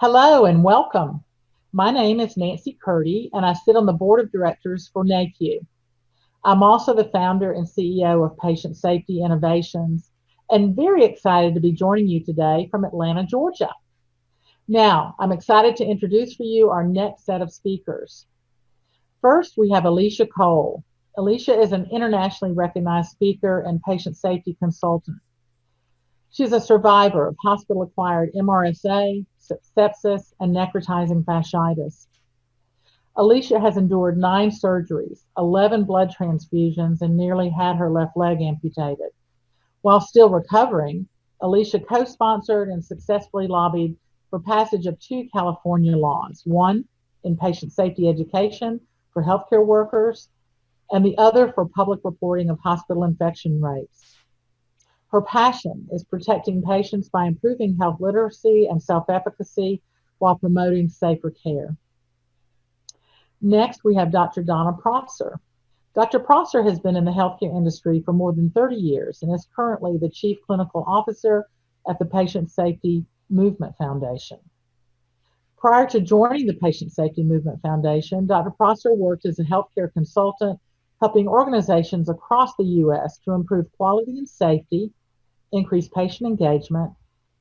Hello and welcome. My name is Nancy Curdy, and I sit on the board of directors for NAHQ. I'm also the founder and CEO of Patient Safety Innovations, and very excited to be joining you today from Atlanta, Georgia. Now, I'm excited to introduce for you our next set of speakers. First, we have Alicia Cole. Alicia is an internationally recognized speaker and patient safety consultant. She's a survivor of hospital acquired MRSA, sepsis, and necrotizing fasciitis. Alicia has endured nine surgeries, 11 blood transfusions, and nearly had her left leg amputated. While still recovering, Alicia co sponsored and successfully lobbied for passage of two California laws one in patient safety education for healthcare workers, and the other for public reporting of hospital infection rates. Her passion is protecting patients by improving health literacy and self efficacy while promoting safer care. Next, we have Dr. Donna Prosser. Dr. Prosser has been in the healthcare industry for more than 30 years and is currently the Chief Clinical Officer at the Patient Safety Movement Foundation. Prior to joining the Patient Safety Movement Foundation, Dr. Prosser worked as a healthcare consultant, helping organizations across the U.S. to improve quality and safety increase patient engagement,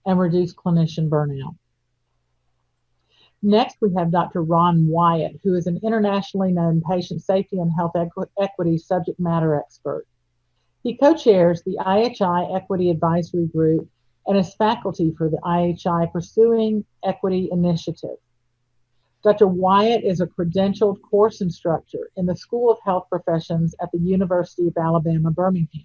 and reduce clinician burnout. Next, we have Dr. Ron Wyatt, who is an internationally known patient safety and health equ equity subject matter expert. He co chairs the IHI Equity Advisory Group and is faculty for the IHI Pursuing Equity Initiative. Dr. Wyatt is a credentialed course instructor in the School of Health Professions at the University of Alabama, Birmingham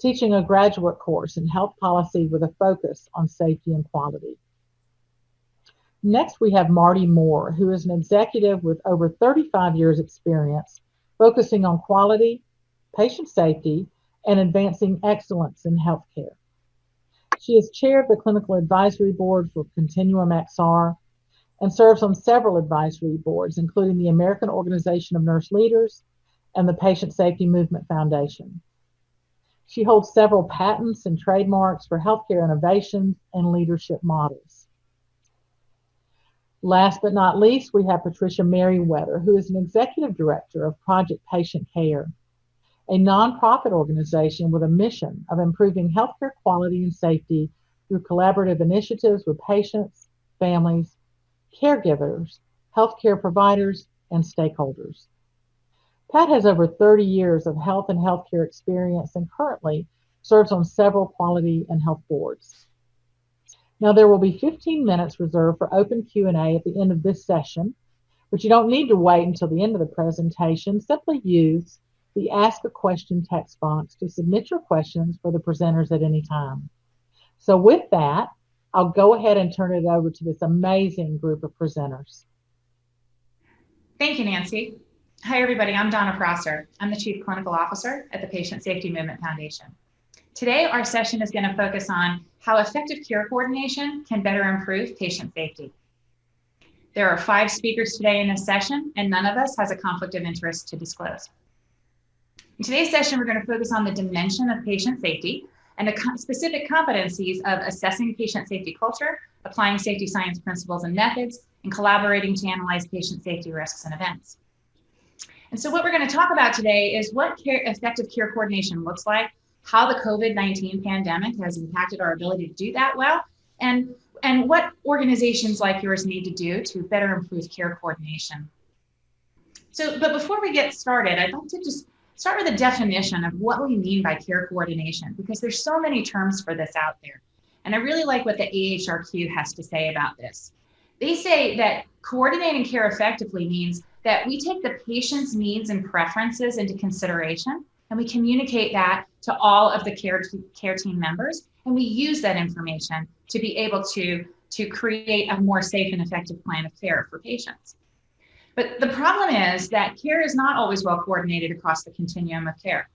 teaching a graduate course in health policy with a focus on safety and quality. Next, we have Marty Moore, who is an executive with over 35 years experience focusing on quality, patient safety, and advancing excellence in healthcare. She is chair of the Clinical Advisory Board for Continuum XR and serves on several advisory boards, including the American Organization of Nurse Leaders and the Patient Safety Movement Foundation. She holds several patents and trademarks for healthcare innovations and leadership models. Last but not least, we have Patricia Merryweather, who is an executive director of Project Patient Care, a nonprofit organization with a mission of improving healthcare quality and safety through collaborative initiatives with patients, families, caregivers, healthcare providers, and stakeholders. Pat has over 30 years of health and healthcare experience and currently serves on several quality and health boards. Now there will be 15 minutes reserved for open Q&A at the end of this session, but you don't need to wait until the end of the presentation. Simply use the Ask a Question text box to submit your questions for the presenters at any time. So with that, I'll go ahead and turn it over to this amazing group of presenters. Thank you, Nancy. Hi, everybody. I'm Donna Prosser. I'm the Chief Clinical Officer at the Patient Safety Movement Foundation. Today, our session is going to focus on how effective care coordination can better improve patient safety. There are five speakers today in this session, and none of us has a conflict of interest to disclose. In today's session, we're going to focus on the dimension of patient safety and the specific competencies of assessing patient safety culture, applying safety science principles and methods, and collaborating to analyze patient safety risks and events. And so what we're going to talk about today is what care, effective care coordination looks like, how the COVID-19 pandemic has impacted our ability to do that well, and, and what organizations like yours need to do to better improve care coordination. So, but before we get started, I'd like to just start with a definition of what we mean by care coordination, because there's so many terms for this out there. And I really like what the AHRQ has to say about this. They say that coordinating care effectively means that we take the patient's needs and preferences into consideration and we communicate that to all of the care, care team members and we use that information to be able to, to create a more safe and effective plan of care for patients. But the problem is that care is not always well coordinated across the continuum of care.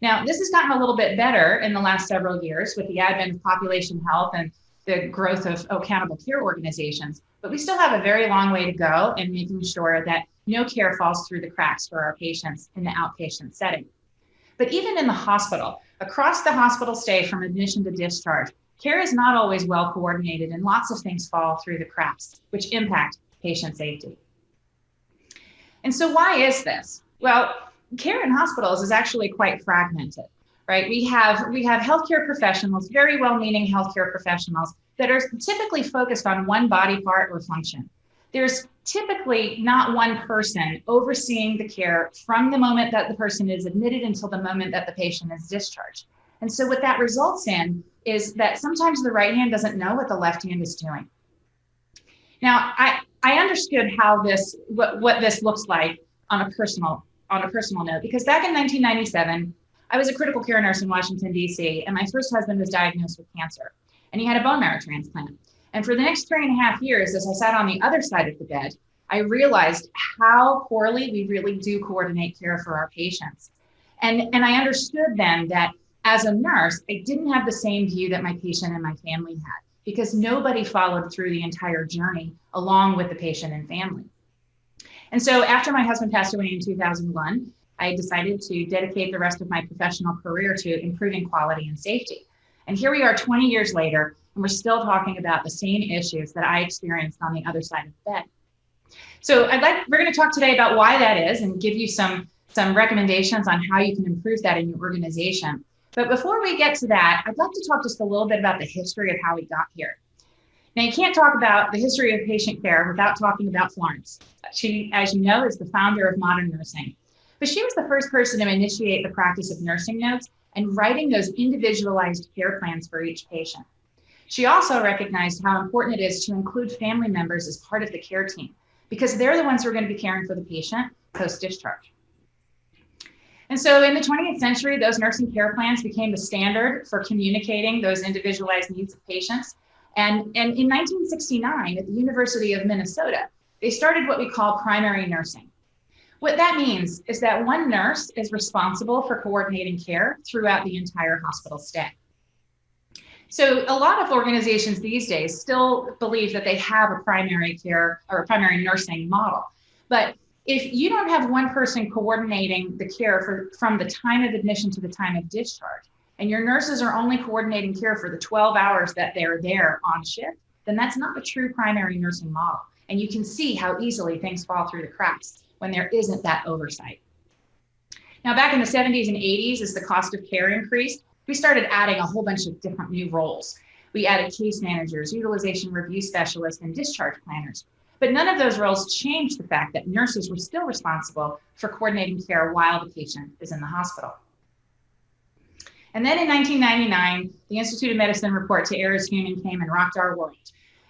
Now, this has gotten a little bit better in the last several years with the advent of population health and the growth of accountable care organizations, but we still have a very long way to go in making sure that no care falls through the cracks for our patients in the outpatient setting. But even in the hospital, across the hospital stay from admission to discharge, care is not always well coordinated and lots of things fall through the cracks, which impact patient safety. And so why is this? Well, care in hospitals is actually quite fragmented, right? We have we have healthcare professionals, very well-meaning healthcare professionals that are typically focused on one body part or function. There's typically not one person overseeing the care from the moment that the person is admitted until the moment that the patient is discharged. And so what that results in is that sometimes the right hand doesn't know what the left hand is doing. Now, I, I understood how this what, what this looks like on a personal on a personal note because back in 1997, I was a critical care nurse in Washington D.C. and my first husband was diagnosed with cancer, and he had a bone marrow transplant. And for the next three and a half years, as I sat on the other side of the bed, I realized how poorly we really do coordinate care for our patients. And, and I understood then that as a nurse, I didn't have the same view that my patient and my family had because nobody followed through the entire journey along with the patient and family. And so after my husband passed away in 2001, I decided to dedicate the rest of my professional career to improving quality and safety. And here we are 20 years later, and we're still talking about the same issues that I experienced on the other side of the bed. So I'd like we're going to talk today about why that is and give you some some recommendations on how you can improve that in your organization. But before we get to that, I'd like to talk just a little bit about the history of how we got here. Now, you can't talk about the history of patient care without talking about Florence. She, as you know, is the founder of modern nursing. But she was the first person to initiate the practice of nursing notes and writing those individualized care plans for each patient. She also recognized how important it is to include family members as part of the care team because they're the ones who are going to be caring for the patient post discharge. And so in the 20th century, those nursing care plans became the standard for communicating those individualized needs of patients. And, and in 1969, at the University of Minnesota, they started what we call primary nursing. What that means is that one nurse is responsible for coordinating care throughout the entire hospital stay. So a lot of organizations these days still believe that they have a primary care or a primary nursing model. But if you don't have one person coordinating the care for, from the time of admission to the time of discharge, and your nurses are only coordinating care for the 12 hours that they're there on shift, then that's not a true primary nursing model. And you can see how easily things fall through the cracks when there isn't that oversight. Now, back in the 70s and 80s, as the cost of care increased, we started adding a whole bunch of different new roles. We added case managers, utilization review specialists, and discharge planners. But none of those roles changed the fact that nurses were still responsible for coordinating care while the patient is in the hospital. And then in 1999, the Institute of Medicine report To Err Is Human came and rocked our world.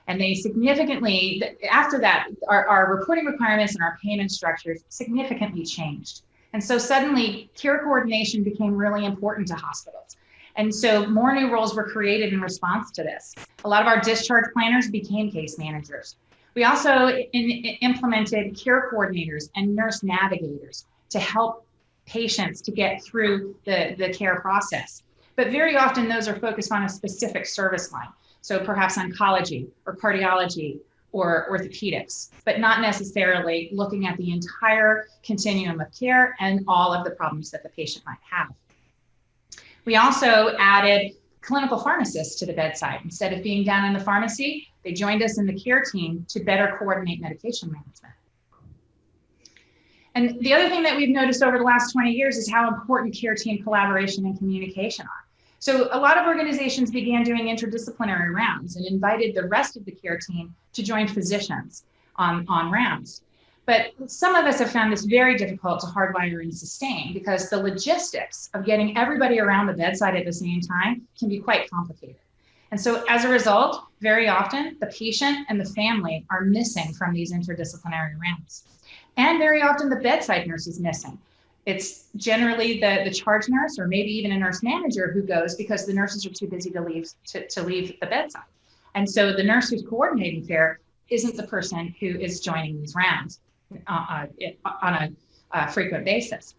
And they significantly, after that, our, our reporting requirements and our payment structures significantly changed. And so suddenly care coordination became really important to hospitals. And so more new roles were created in response to this. A lot of our discharge planners became case managers. We also in, implemented care coordinators and nurse navigators to help patients to get through the, the care process. But very often those are focused on a specific service line. So perhaps oncology or cardiology or orthopedics, but not necessarily looking at the entire continuum of care and all of the problems that the patient might have. We also added clinical pharmacists to the bedside. Instead of being down in the pharmacy, they joined us in the care team to better coordinate medication management. And the other thing that we've noticed over the last 20 years is how important care team collaboration and communication are. So a lot of organizations began doing interdisciplinary rounds and invited the rest of the care team to join physicians on, on rounds. But some of us have found this very difficult to hardwire and sustain because the logistics of getting everybody around the bedside at the same time can be quite complicated. And so as a result, very often the patient and the family are missing from these interdisciplinary rounds. And very often the bedside nurse is missing. It's generally the, the charge nurse or maybe even a nurse manager who goes because the nurses are too busy to leave to, to leave the bedside. And so the nurse who's coordinating care isn't the person who is joining these rounds uh, uh, on a uh, frequent basis.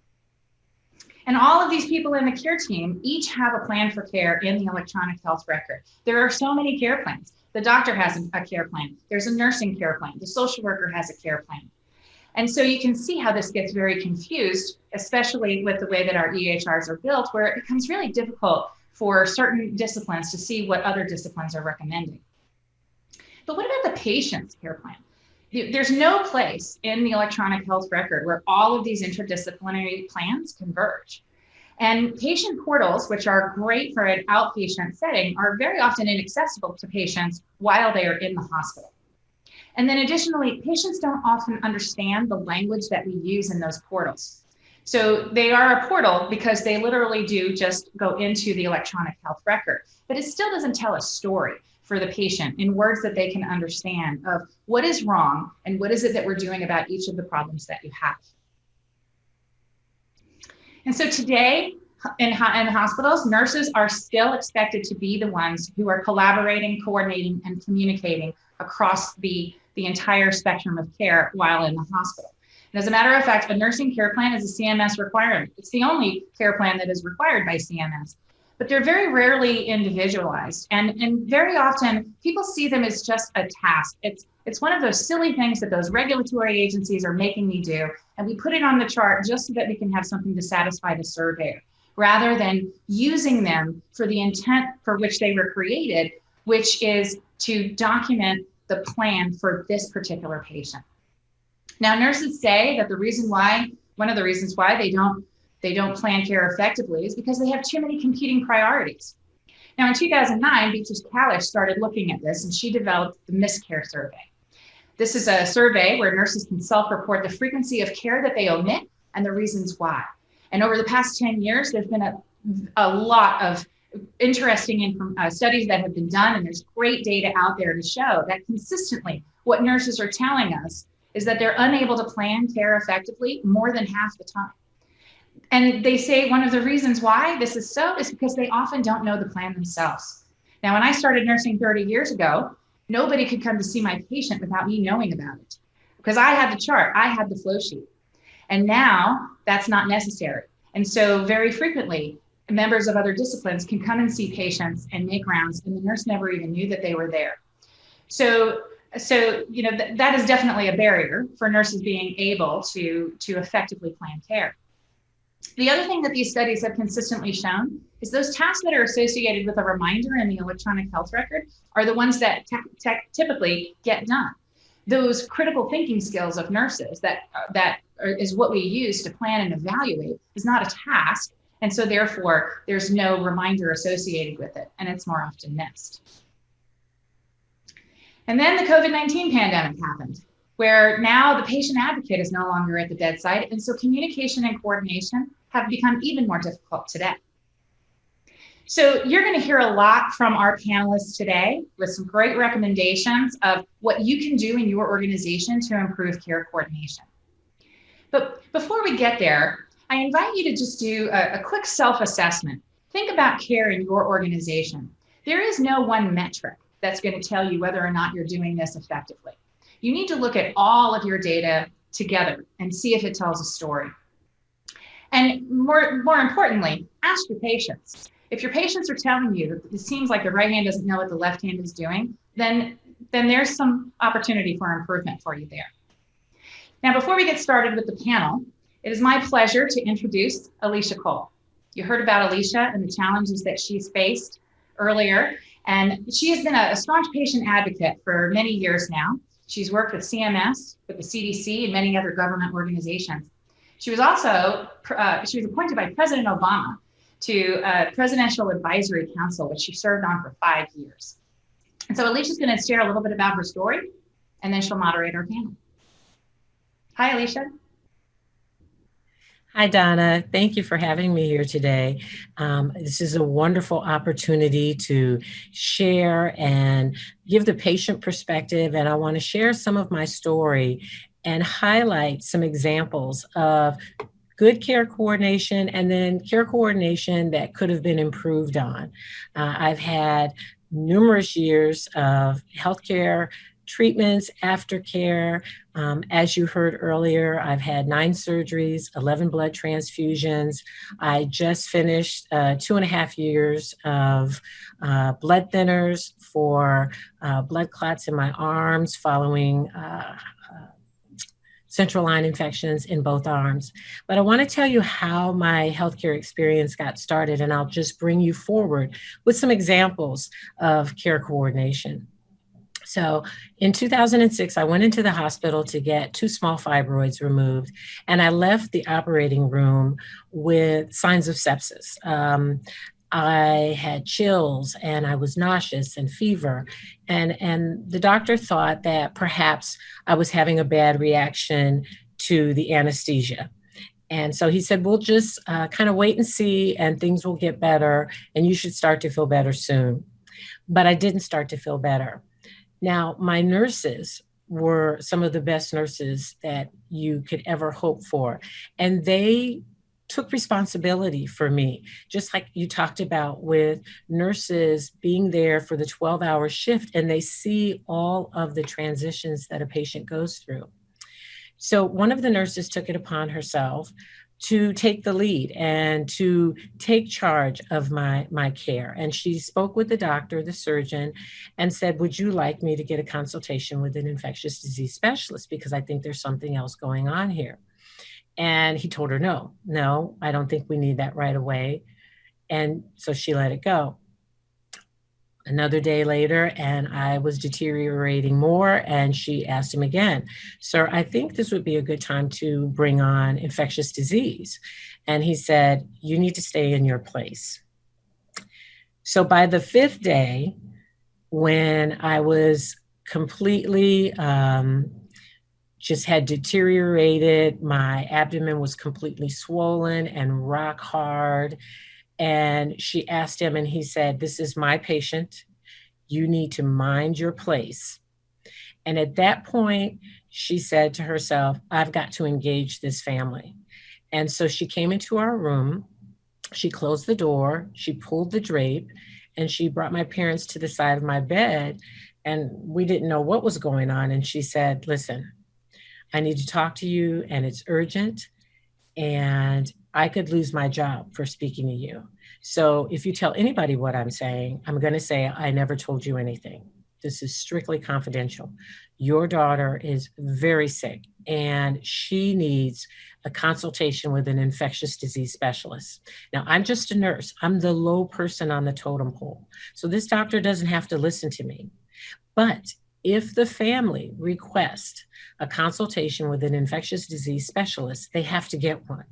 And all of these people in the care team each have a plan for care in the electronic health record. There are so many care plans. The doctor has a care plan. There's a nursing care plan. The social worker has a care plan. And so you can see how this gets very confused, especially with the way that our EHRs are built, where it becomes really difficult for certain disciplines to see what other disciplines are recommending. But what about the patient's care plan? There's no place in the electronic health record where all of these interdisciplinary plans converge. And patient portals, which are great for an outpatient setting, are very often inaccessible to patients while they are in the hospital. And then additionally, patients don't often understand the language that we use in those portals. So they are a portal because they literally do just go into the electronic health record, but it still doesn't tell a story for the patient in words that they can understand of what is wrong and what is it that we're doing about each of the problems that you have. And so today in, in hospitals, nurses are still expected to be the ones who are collaborating, coordinating, and communicating across the, the entire spectrum of care while in the hospital. And as a matter of fact, a nursing care plan is a CMS requirement. It's the only care plan that is required by CMS, but they're very rarely individualized. And, and very often people see them as just a task. It's it's one of those silly things that those regulatory agencies are making me do. And we put it on the chart just so that we can have something to satisfy the surveyor rather than using them for the intent for which they were created, which is to document the plan for this particular patient. Now, nurses say that the reason why, one of the reasons why they don't they don't plan care effectively is because they have too many competing priorities. Now, in 2009, Beatrice Kalisch started looking at this and she developed the MissCare survey. This is a survey where nurses can self-report the frequency of care that they omit and the reasons why. And over the past 10 years, there's been a, a lot of interesting uh, studies that have been done, and there's great data out there to show that consistently what nurses are telling us is that they're unable to plan care effectively more than half the time. And they say one of the reasons why this is so is because they often don't know the plan themselves. Now, when I started nursing 30 years ago, nobody could come to see my patient without me knowing about it because I had the chart, I had the flow sheet. And now that's not necessary. And so, very frequently, members of other disciplines can come and see patients and make rounds, and the nurse never even knew that they were there. So, so you know th- that is definitely a barrier for nurses being able to to effectively plan care. The other thing that these studies have consistently shown is those tasks that are associated with a reminder in the electronic health record are the ones that typically get done. Those critical thinking skills of nurses that uh, that are, is what we use to plan and evaluate is not a task, and so therefore there's no reminder associated with it, and it's more often missed. And then the COVID 19 pandemic happened where now the patient advocate is no longer at the bedside. And so communication and coordination have become even more difficult today. So you're going to hear a lot from our panelists today with some great recommendations of what you can do in your organization to improve care coordination. But before we get there, I invite you to just do a, a quick self-assessment. Think about care in your organization. There is no one metric that's going to tell you whether or not you're doing this effectively you need to look at all of your data together and see if it tells a story. And more, more importantly, ask your patients. If your patients are telling you that it seems like the right hand doesn't know what the left hand is doing, then, then there's some opportunity for improvement for you there. Now, before we get started with the panel, it is my pleasure to introduce Alicia Cole. You heard about Alicia and the challenges that she's faced earlier, and she has been a, staunch patient advocate for many years now. She's worked with CMS, with the CDC, and many other government organizations. She was also uh, she was appointed by President Obama to a Presidential Advisory Council, which she served on for five years. And so Alicia's going to share a little bit about her story, and then she'll moderate our panel. Hi, Alicia. Hi, Donna. Thank you for having me here today. Um, this is a wonderful opportunity to share and give the patient perspective. And I want to share some of my story and highlight some examples of good care coordination and then care coordination that could have been improved on. Uh, I've had numerous years of healthcare treatments, aftercare. Um, as you heard earlier, I've had nine surgeries, 11 blood transfusions. I just finished uh, two and a half years of uh, blood thinners for uh, blood clots in my arms following uh, uh, central line infections in both arms. But I want to tell you how my healthcare experience got started, and I'll just bring you forward with some examples of care coordination. So in 2006, I went into the hospital to get two small fibroids removed, and I left the operating room with signs of sepsis. Um, I had chills and I was nauseous and fever. And, and the doctor thought that perhaps I was having a bad reaction to the anesthesia. And so he said, We'll just uh, kind of wait and see, and things will get better, and you should start to feel better soon. But I didn't start to feel better. Now, my nurses were some of the best nurses that you could ever hope for. And they took responsibility for me, just like you talked about with nurses being there for the 12 hour shift and they see all of the transitions that a patient goes through. So one of the nurses took it upon herself to take the lead and to take charge of my my care. And she spoke with the doctor the surgeon and said would you like me to get a consultation with an infectious disease specialist? Because i think there's something else going on here. And he told her no no i don't think we need that right away. And so she let it go another day later and I was deteriorating more. And she asked him again, Sir, I think this would be a good time to bring on infectious disease. And he said, You need to stay in your place. So by the fifth day, when I was completely um, just had deteriorated, my abdomen was completely swollen and rock hard and she asked him, and he said, This is my patient. You need to mind your place. And at that point, she said to herself, I've got to engage this family. And so she came into our room. She closed the door, she pulled the drape, and she brought my parents to the side of my bed. And we didn't know what was going on. And she said, Listen, I need to talk to you, and it's urgent. And I could lose my job for speaking to you. So if you tell anybody what I'm saying, I'm going to say, I never told you anything. This is strictly confidential. Your daughter is very sick and she needs a consultation with an infectious disease specialist. Now, I'm just a nurse, I'm the low person on the totem pole. So this doctor doesn't have to listen to me. But if the family requests a consultation with an infectious disease specialist, they have to get one.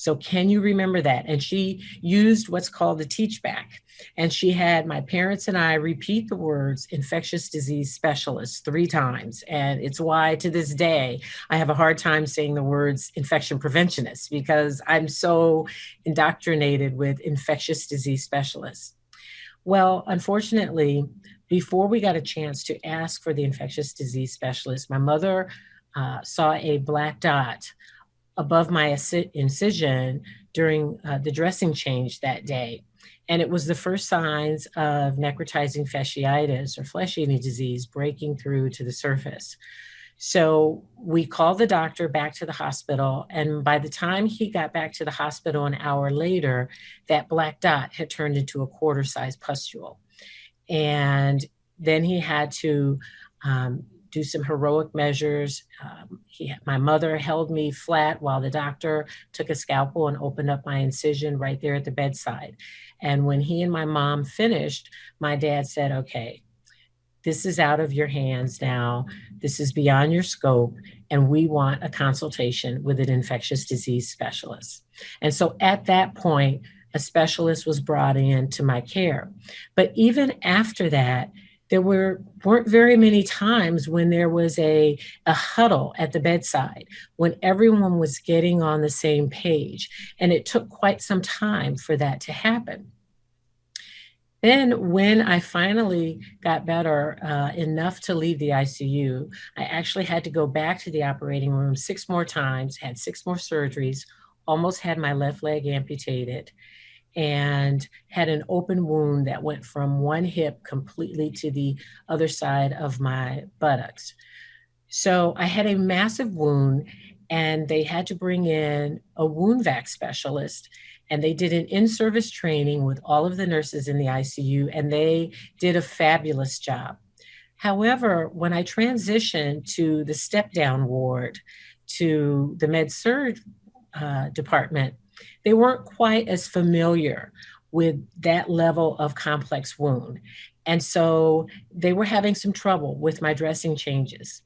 So can you remember that? And she used what's called the teach back. And she had my parents and I repeat the words infectious disease specialist three times. And it's why to this day, I have a hard time saying the words infection preventionist because I'm so indoctrinated with infectious disease specialists. Well, unfortunately, before we got a chance to ask for the infectious disease specialist, my mother uh, saw a black dot above my incision during uh, the dressing change that day. And it was the first signs of necrotizing fasciitis or flesh eating disease breaking through to the surface. So we called the doctor back to the hospital. And by the time he got back to the hospital an hour later, that black dot had turned into a quarter size pustule. And then he had to um, do some heroic measures. Um, he, my mother held me flat while the doctor took a scalpel and opened up my incision right there at the bedside. And when he and my mom finished, my dad said, okay, this is out of your hands now. This is beyond your scope, and we want a consultation with an infectious disease specialist. And so at that point, a specialist was brought in to my care. But even after that, there were weren't very many times when there was a, a huddle at the bedside when everyone was getting on the same page and it took quite some time for that to happen. Then when i finally got better uh, enough to leave the icu i actually had to go back to the operating room six more times had six more surgeries almost had my left leg amputated and had an open wound that went from one hip completely to the other side of my buttocks. So I had a massive wound, and they had to bring in a wound vac specialist. And they did an in service training with all of the nurses in the ICU, and they did a fabulous job. However, when I transitioned to the step down ward, to the med surg uh, department, they weren't quite as familiar with that level of complex wound. And so they were having some trouble with my dressing changes.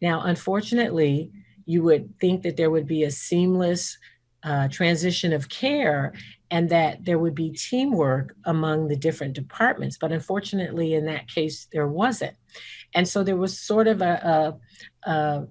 Now, unfortunately, you would think that there would be a seamless uh, transition of care and that there would be teamwork among the different departments. But unfortunately, in that case, there wasn't. And so there was sort of a, a, a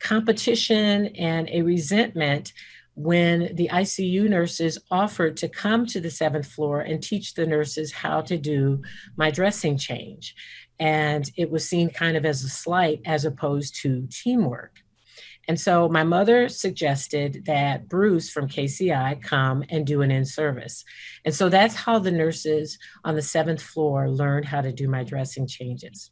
competition and a resentment when the ICU nurses offered to come to the seventh floor and teach the nurses how to do my dressing change. And it was seen kind of as a slight as opposed to teamwork. And so my mother suggested that Bruce from KCI come and do an in service. And so that's how the nurses on the seventh floor learned how to do my dressing changes.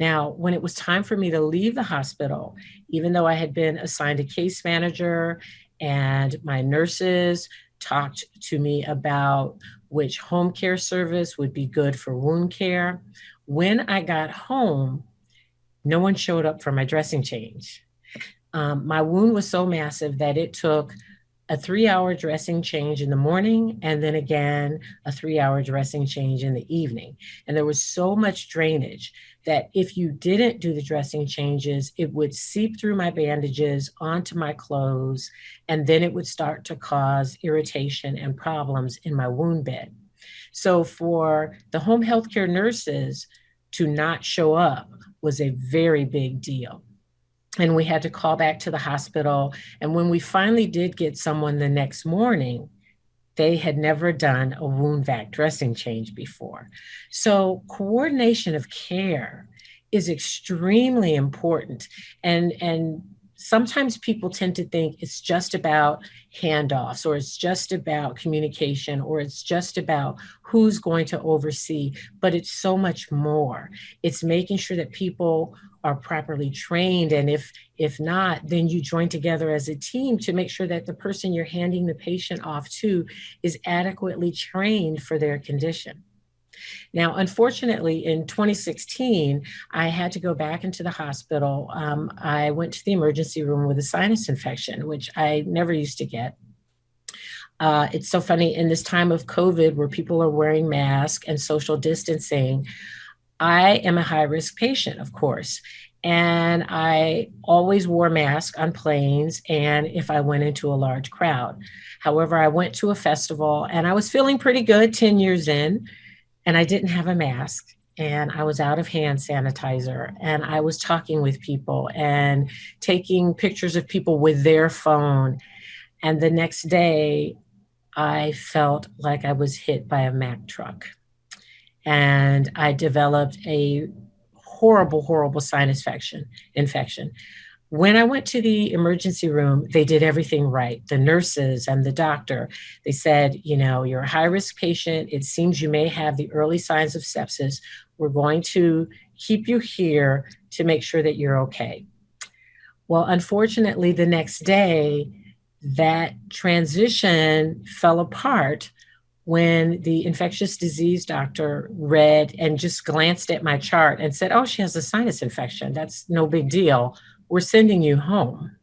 Now, when it was time for me to leave the hospital, even though I had been assigned a case manager and my nurses talked to me about which home care service would be good for wound care. When I got home, no one showed up for my dressing change. Um, my wound was so massive that it took a three hour dressing change in the morning and then again a three hour dressing change in the evening. And there was so much drainage that if you didn't do the dressing changes, it would seep through my bandages onto my clothes, and then it would start to cause irritation and problems in my wound bed. So for the home healthcare nurses to not show up was a very big deal. And we had to call back to the hospital. And when we finally did get someone the next morning, they had never done a wound vac dressing change before. So, coordination of care is extremely important. And, and sometimes people tend to think it's just about handoffs or it's just about communication or it's just about who's going to oversee, but it's so much more. It's making sure that people are properly trained and if if not then you join together as a team to make sure that the person you're handing the patient off to is adequately trained for their condition now, unfortunately, in 2016, I had to go back into the hospital. Um, I went to the emergency room with a sinus infection, which I never used to get. Uh, it's so funny in this time of COVID where people are wearing masks and social distancing. I am a high risk patient, of course, and I always wore masks on planes and if I went into a large crowd. However, I went to a festival and I was feeling pretty good 10 years in, and I didn't have a mask and I was out of hand sanitizer and I was talking with people and taking pictures of people with their phone. And the next day, I felt like I was hit by a Mack truck. And I developed a horrible, horrible sinus infection. infection. When I went to the emergency room, they did everything right. The nurses and the doctor, they said, you know, you're a high risk patient. It seems you may have the early signs of sepsis. We're going to keep you here to make sure that you're okay. Well, unfortunately, the next day, that transition fell apart when the infectious disease doctor read and just glanced at my chart and said, Oh, she has a sinus infection. That's no big deal. We're sending you home.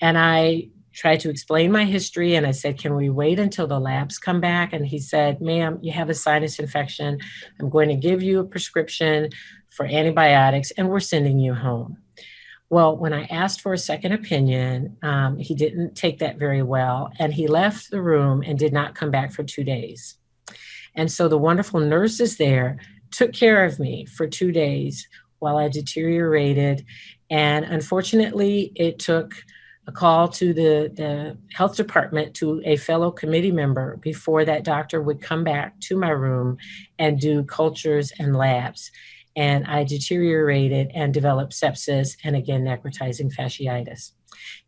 And I tried to explain my history and I said, Can we wait until the labs come back? And he said, Ma'am, you have a sinus infection. I'm going to give you a prescription for antibiotics and we're sending you home. Well, when I asked for a second opinion, um, he didn't take that very well, and he left the room and did not come back for two days. And so the wonderful nurses there took care of me for two days while I deteriorated. And unfortunately, it took a call to the, the health department to a fellow committee member before that doctor would come back to my room and do cultures and labs and I deteriorated and developed sepsis and again necrotizing fasciitis.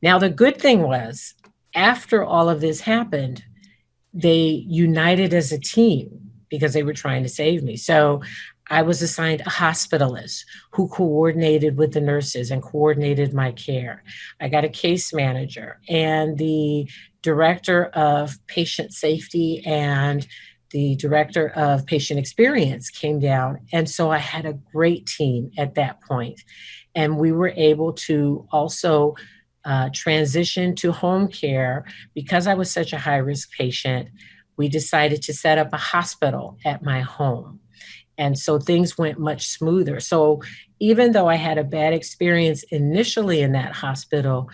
Now, the good thing was, after all of this happened, they united as a team because they were trying to save me. So I was assigned a hospitalist who coordinated with the nurses and coordinated my care. I got a case manager and the director of patient safety and the director of patient experience came down. And so I had a great team at that point. And we were able to also uh, transition to home care, because I was such a high risk patient, we decided to set up a hospital at my home. And so things went much smoother. So even though I had a bad experience initially in that hospital,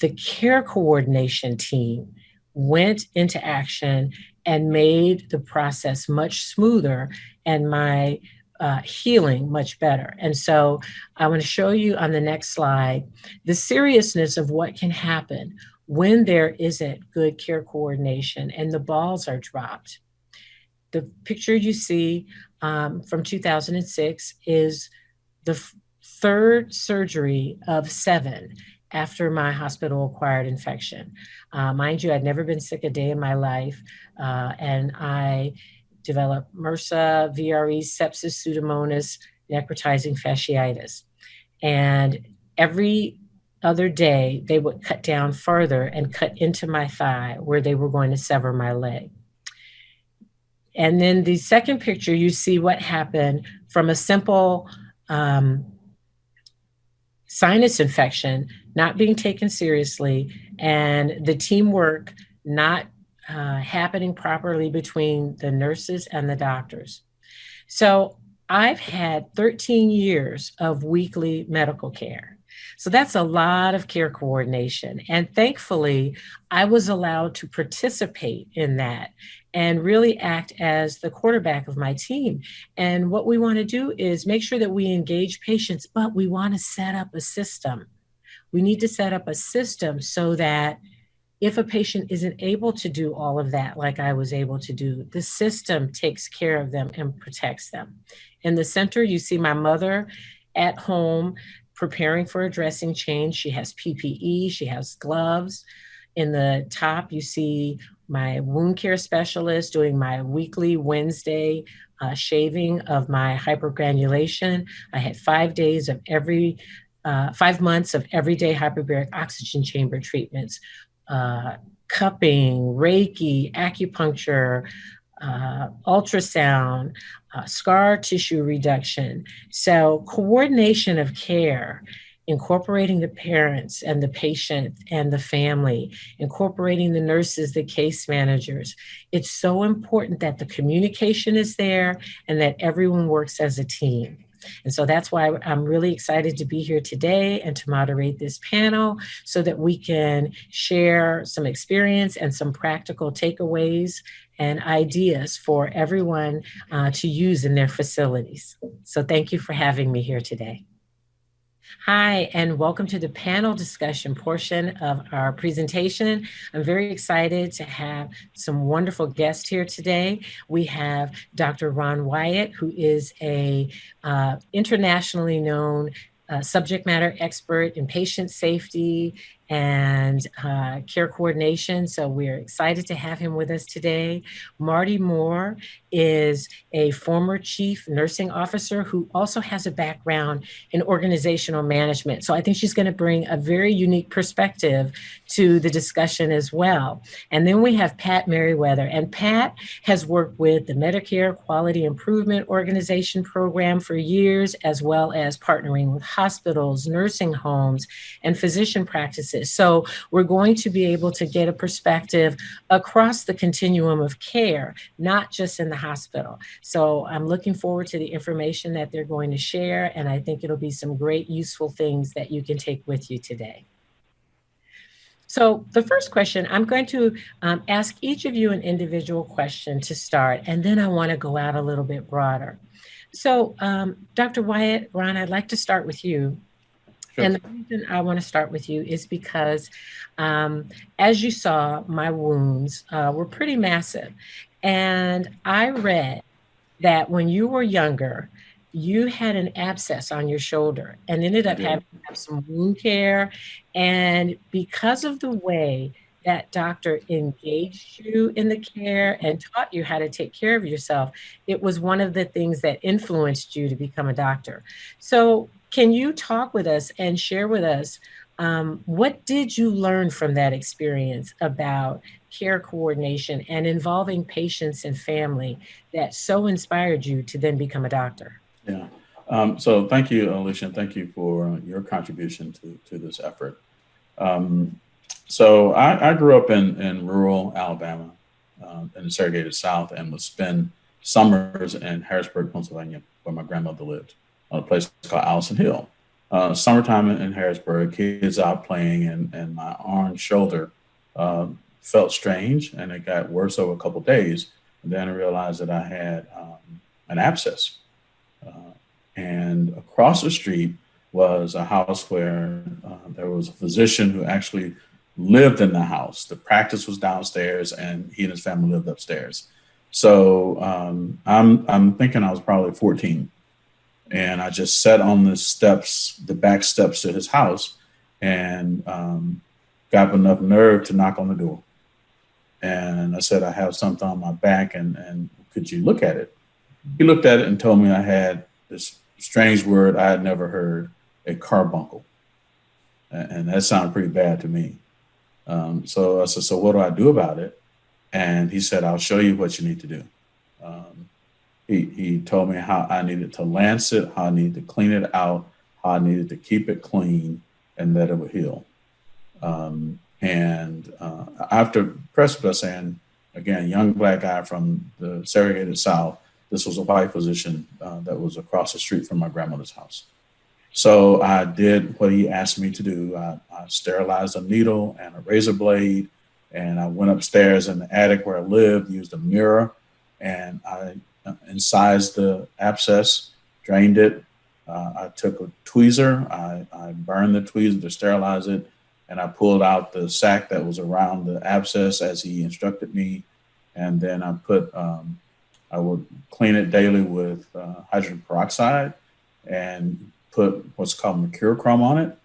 the care coordination team went into action and made the process much smoother and my uh, healing much better. And so I want to show you on the next slide the seriousness of what can happen when there isn't good care coordination and the balls are dropped. The picture you see um, from 2006 is the third surgery of seven after my hospital acquired infection. Uh, mind you, I'd never been sick a day in my life, uh, and I developed MRSA, VRE, sepsis, pseudomonas, necrotizing fasciitis. And every other day, they would cut down further and cut into my thigh where they were going to sever my leg. And then the second picture, you see what happened from a simple um, sinus infection not being taken seriously and the teamwork not uh, happening properly between the nurses and the doctors. So I've had 13 years of weekly medical care. So that's a lot of care coordination. And thankfully, I was allowed to participate in that and really act as the quarterback of my team. And what we want to do is make sure that we engage patients, but we want to set up a system. We need to set up a system so that if a patient isn't able to do all of that, like I was able to do, the system takes care of them and protects them. In the center, you see my mother at home preparing for a dressing change. She has PPE, she has gloves. In the top, you see my wound care specialist doing my weekly Wednesday uh, shaving of my hypergranulation. I had five days of every, uh, five months of everyday hyperbaric oxygen chamber treatments uh, cupping, Reiki, acupuncture, uh, ultrasound, uh, scar tissue reduction. So, coordination of care, incorporating the parents and the patient and the family, incorporating the nurses, the case managers. It's so important that the communication is there and that everyone works as a team. And so that's why I'm really excited to be here today and to moderate this panel so that we can share some experience and some practical takeaways and ideas for everyone uh, to use in their facilities. So thank you for having me here today. Hi, and welcome to the panel discussion portion of our presentation. I'm very excited to have some wonderful guests here today. We have Dr. Ron Wyatt, who is a uh, internationally known uh, subject matter expert in patient safety and uh, care coordination. So we're excited to have him with us today. Marty Moore is a former chief nursing officer who also has a background in organizational management. So I think she's going to bring a very unique perspective to the discussion as well. And then we have Pat Merryweather. And Pat has worked with the Medicare Quality Improvement Organization program for years, as well as partnering with hospitals, nursing homes, and physician practices so we're going to be able to get a perspective across the continuum of care, not just in the hospital. So I'm looking forward to the information that they're going to share, and I think it'll be some great useful things that you can take with you today. So the first question, I'm going to um, ask each of you an individual question to start, and then I want to go out a little bit broader. So um, Dr. Wyatt, Ron, I'd like to start with you. Sure. And the reason I want to start with you is because, um, as you saw, my wounds uh, were pretty massive. And I read that when you were younger, you had an abscess on your shoulder and ended up having have some wound care. And because of the way that doctor engaged you in the care and taught you how to take care of yourself, it was one of the things that influenced you to become a doctor. So, can you talk with us and share with us um, what did you learn from that experience about care coordination and involving patients and family that so inspired you to then become a doctor? Yeah. Um, so thank you, Alicia, and thank you for uh, your contribution to, to this effort. Um, so I, I, grew up in, in rural Alabama, uh, in the segregated South, and would spend summers in Harrisburg, Pennsylvania, where my grandmother lived, a place called Allison Hill. Uh, summertime in, Harrisburg, kids out playing, and, and my arm shoulder uh, felt strange, and it got worse over a couple days. And then I realized that I had um, an abscess. Uh, and across the street was a house where uh, there was a physician who actually lived in the house. The practice was downstairs, and he and his family lived upstairs. So um, I'm I'm thinking I was probably 14, and I just sat on the steps, the back steps to his house, and um, got enough nerve to knock on the door. And I said, I have something on my back, and and could you look at it? He looked at it and told me I had this strange word I had never heard, a carbuncle, and that sounded pretty bad to me. Um, so I said, so what do I do about it? And he said, I'll show you what you need to do. Um, he, he told me how I needed to lance it, how I needed to clean it out, how I needed to keep it clean, and that it would heal. Um, and uh, after precipice, and again, young black guy from the segregated South, this was a white physician uh, that was across the street from my grandmother's house. So I did what he asked me to do. I, I, sterilized a needle and a razor blade, and I went upstairs in the attic where I lived, used a mirror, and I incised the abscess, drained it. Uh, I took a tweezer, I, I burned the tweezer to sterilize it, and I pulled out the sac that was around the abscess as he instructed me. And then I put, um, I would clean it daily with uh, hydrogen peroxide and put what's called mercurochrome on it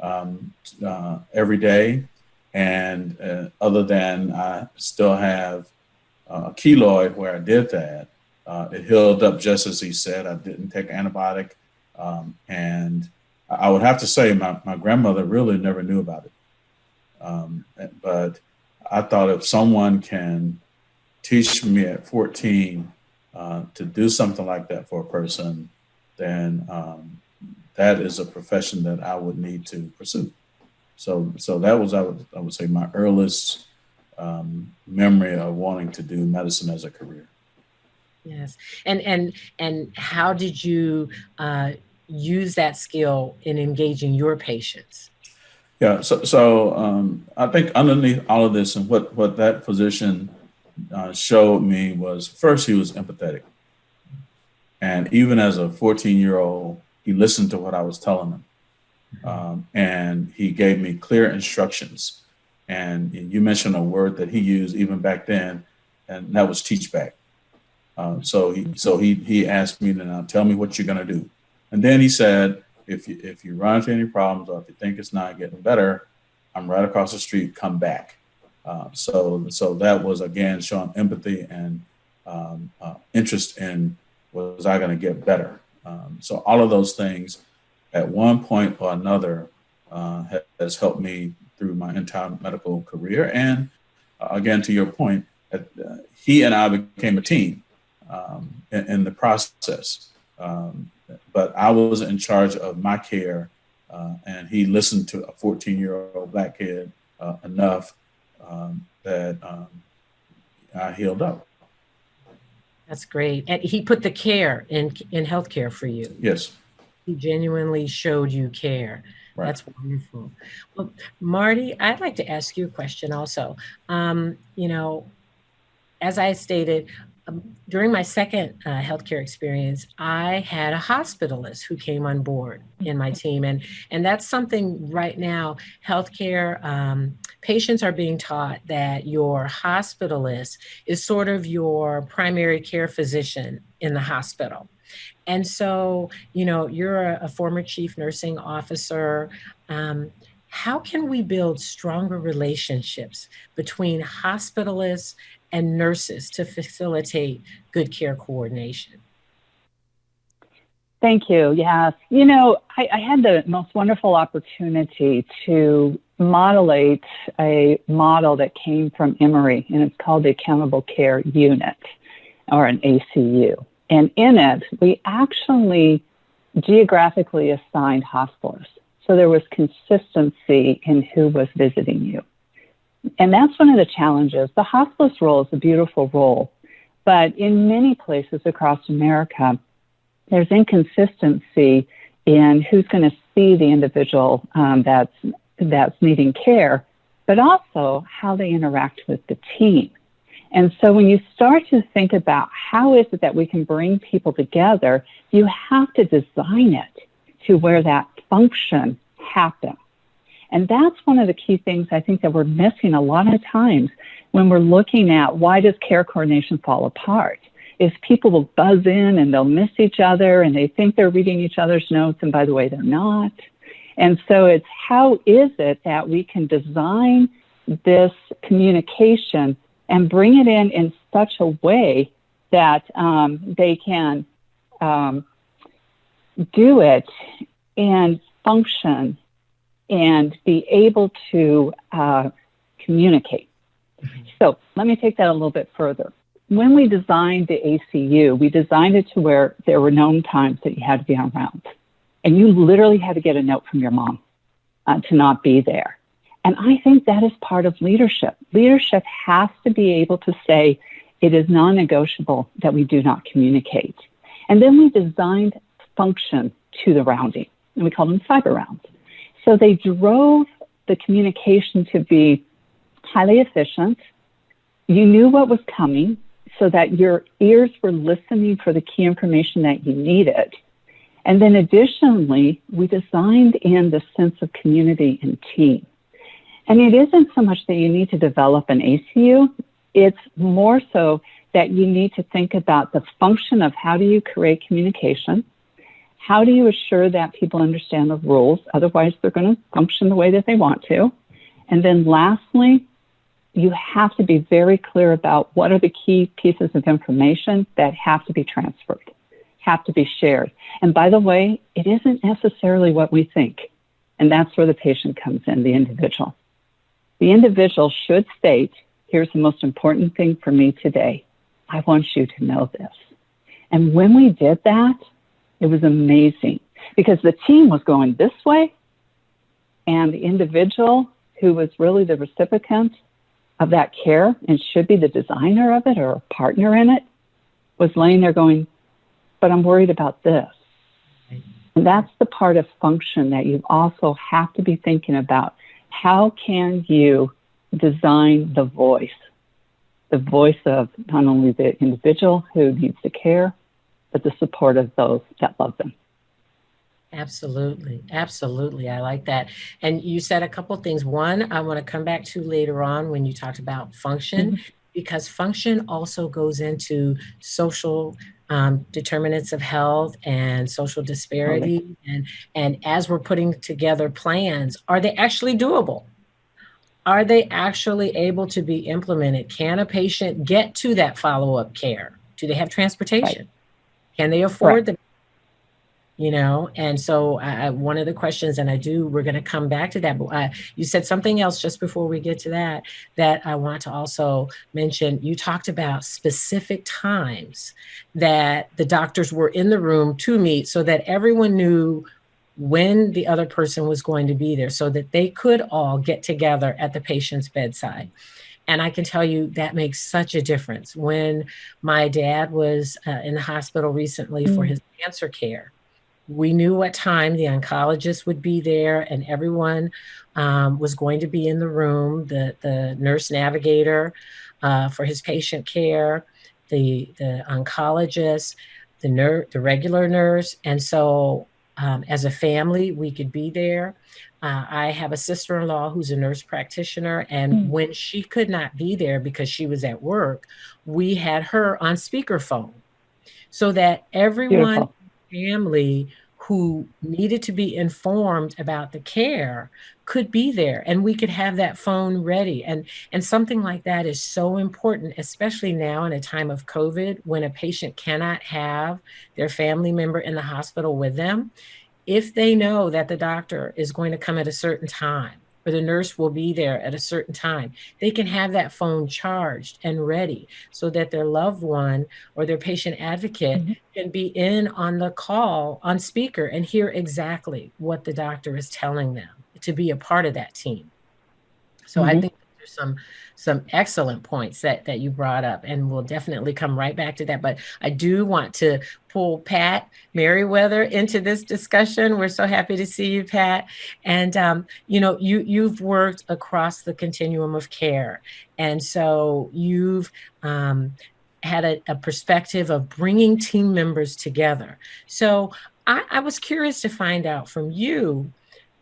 um, uh, every day. And uh, other than I still have uh, a keloid where I did that, uh, it healed up just as he said. I didn't take antibiotic. Um, and I would have to say my, my grandmother really never knew about it. Um, but I thought if someone can teach me at 14 uh, to do something like that for a person, then um, that is a profession that I would need to pursue. So, so that was I would I would say my earliest um, memory of wanting to do medicine as a career. Yes, and and and how did you uh, use that skill in engaging your patients? Yeah, so so um, I think underneath all of this, and what what that physician uh, showed me was first he was empathetic, and even as a 14 year old, he listened to what I was telling him. Um, and he gave me clear instructions. And you mentioned a word that he used even back then, and that was teach back. Uh, so he so he he asked me to now tell me what you're gonna do. And then he said, if you if you run into any problems or if you think it's not getting better, I'm right across the street, come back. Uh, so so that was again showing empathy and um, uh, interest in was I going to get better. Um, so all of those things at one point or another uh, has helped me through my entire medical career. And uh, again, to your point, uh, he and I became a team um, in, in, the process. Um, but I was in charge of my care, uh, and he listened to a 14 year old black kid uh, enough um, that um, I healed up. That's great. And he put the care in in healthcare for you. Yes. He genuinely showed you care. Right. That's wonderful. Well, Marty, I'd like to ask you a question also. Um, you know, as I stated, during my second uh, healthcare experience, I had a hospitalist who came on board in my team, and and that's something right now. Healthcare um, patients are being taught that your hospitalist is sort of your primary care physician in the hospital. And so, you know, you're a, a former chief nursing officer. Um, how can we build stronger relationships between hospitalists and nurses to facilitate good care coordination? Thank you. Yes. You know, I, I, had the most wonderful opportunity to modelate a model that came from Emory, and it's called the Accountable Care Unit or an ACU. And in it, we actually geographically assigned hospitalists. So there was consistency in who was visiting you. And that's one of the challenges. The hospice role is a beautiful role, but in many places across America, there's inconsistency in who's going to see the individual um, that's that's needing care, but also how they interact with the team. And so when you start to think about how is it that we can bring people together, you have to design it to where that function happens. And that's one of the key things I think that we're missing a lot of times when we're looking at why does care coordination fall apart? Is people will buzz in and they'll miss each other and they think they're reading each other's notes and by the way they're not. And so it's how is it that we can design this communication and bring it in in such a way that um, they can um, do it and function and be able to uh, communicate. Mm-hmm. So let me take that a little bit further. When we designed the ACU, we designed it to where there were known times that you had to be on rounds. And you literally had to get a note from your mom uh, to not be there. And I think that is part of leadership. Leadership has to be able to say, it is non negotiable that we do not communicate. And then we designed function to the rounding, and we call them cyber rounds. So they drove the communication to be highly efficient. You knew what was coming so that your ears were listening for the key information that you needed. And then additionally, we designed in the sense of community and team. And it isn't so much that you need to develop an ACU, it's more so that you need to think about the function of how do you create communication? How do you assure that people understand the rules? Otherwise, they're going to function the way that they want to. And then lastly, you have to be very clear about what are the key pieces of information that have to be transferred, have to be shared. And by the way, it isn't necessarily what we think. And that's where the patient comes in, the individual. The individual should state, here's the most important thing for me today. I want you to know this. And when we did that, it was amazing because the team was going this way and the individual who was really the recipient of that care and should be the designer of it or a partner in it was laying there going, but I'm worried about this. And that's the part of function that you also have to be thinking about how can you design the voice, the voice of not only the individual who needs the care, but the support of those that love them. Absolutely. Absolutely. I like that. And you said a couple things. One, I want to come back to later on when you talked about function, mm-hmm. because function also goes into social um, determinants of health and social disparity. And, and as we're putting together plans, are they actually doable? Are they actually able to be implemented? Can a patient get to that follow up care? Do they have transportation? Right. Can they afford right. the you know and so uh, one of the questions and i do we're going to come back to that but uh, you said something else just before we get to that that i want to also mention. You talked about specific times that the doctors were in the room to meet so that everyone knew when the other person was going to be there so that they could all get together at the patient's bedside and I can tell you that makes such a difference. When my dad was uh, in the hospital recently mm. for his cancer care, we knew what time the oncologist would be there and everyone um, was going to be in the room the, the nurse navigator uh, for his patient care the, the oncologist the, ner- the regular nurse and so um, as a family we could be there uh, i have a sister-in-law who's a nurse practitioner and mm. when she could not be there because she was at work we had her on speakerphone so that everyone family who needed to be informed about the care could be there and we could have that phone ready. And and something like that is so important especially now in a time of covid when a patient cannot have their family member in the hospital with them if they know that the doctor is going to come at a certain time or the nurse will be there at a certain time. They can have that phone charged and ready so that their loved one or their patient advocate mm-hmm. can be in on the call on speaker and hear exactly what the doctor is telling them to be a part of that team. So mm-hmm. I think there's some some excellent points that that you brought up, and we'll definitely come right back to that. But I do want to pull Pat Merryweather into this discussion. We're so happy to see you, Pat. And um, you know, you you've worked across the continuum of care, and so you've um, had a, a, perspective of bringing team members together. So I, I was curious to find out from you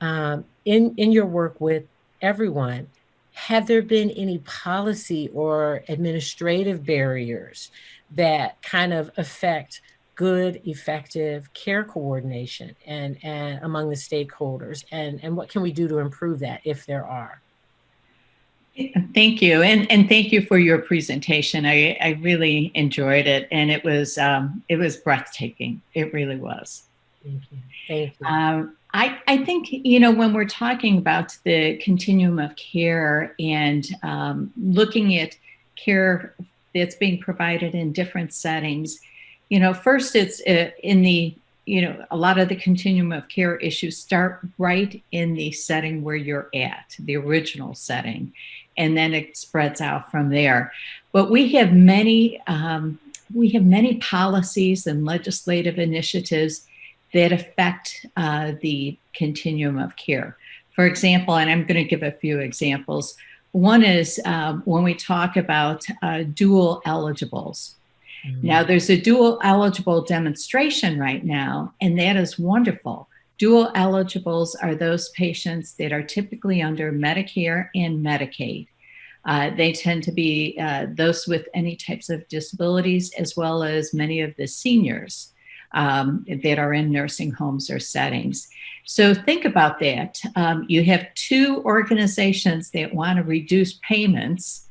um, in in your work with everyone have there been any policy or administrative barriers that kind of affect good effective care coordination and, and among the stakeholders and, and what can we do to improve that if there are Thank you, and and thank you for your presentation. I, I really enjoyed it, and it was um, it was breathtaking. It really was. Thank you. Thank you. Um, I, I think, you know, when we're talking about the continuum of care and um, looking at care that's being provided in different settings, you know, first it's uh, in the, you know, a lot of the continuum of care issues start right in the setting where you're at, the original setting, and then it spreads out from there. But we have many, um, we have many policies and legislative initiatives that affect uh, the continuum of care. For example, and I'm going to give a few examples. One is um, when we talk about uh, dual eligibles. Mm-hmm. Now, there's a dual eligible demonstration right now, and that is wonderful. Dual eligibles are those patients that are typically under Medicare and Medicaid. Uh, they tend to be uh, those with any types of disabilities, as well as many of the seniors um, that are in nursing homes or settings. So think about that. Um, you have two organizations that want to reduce payments,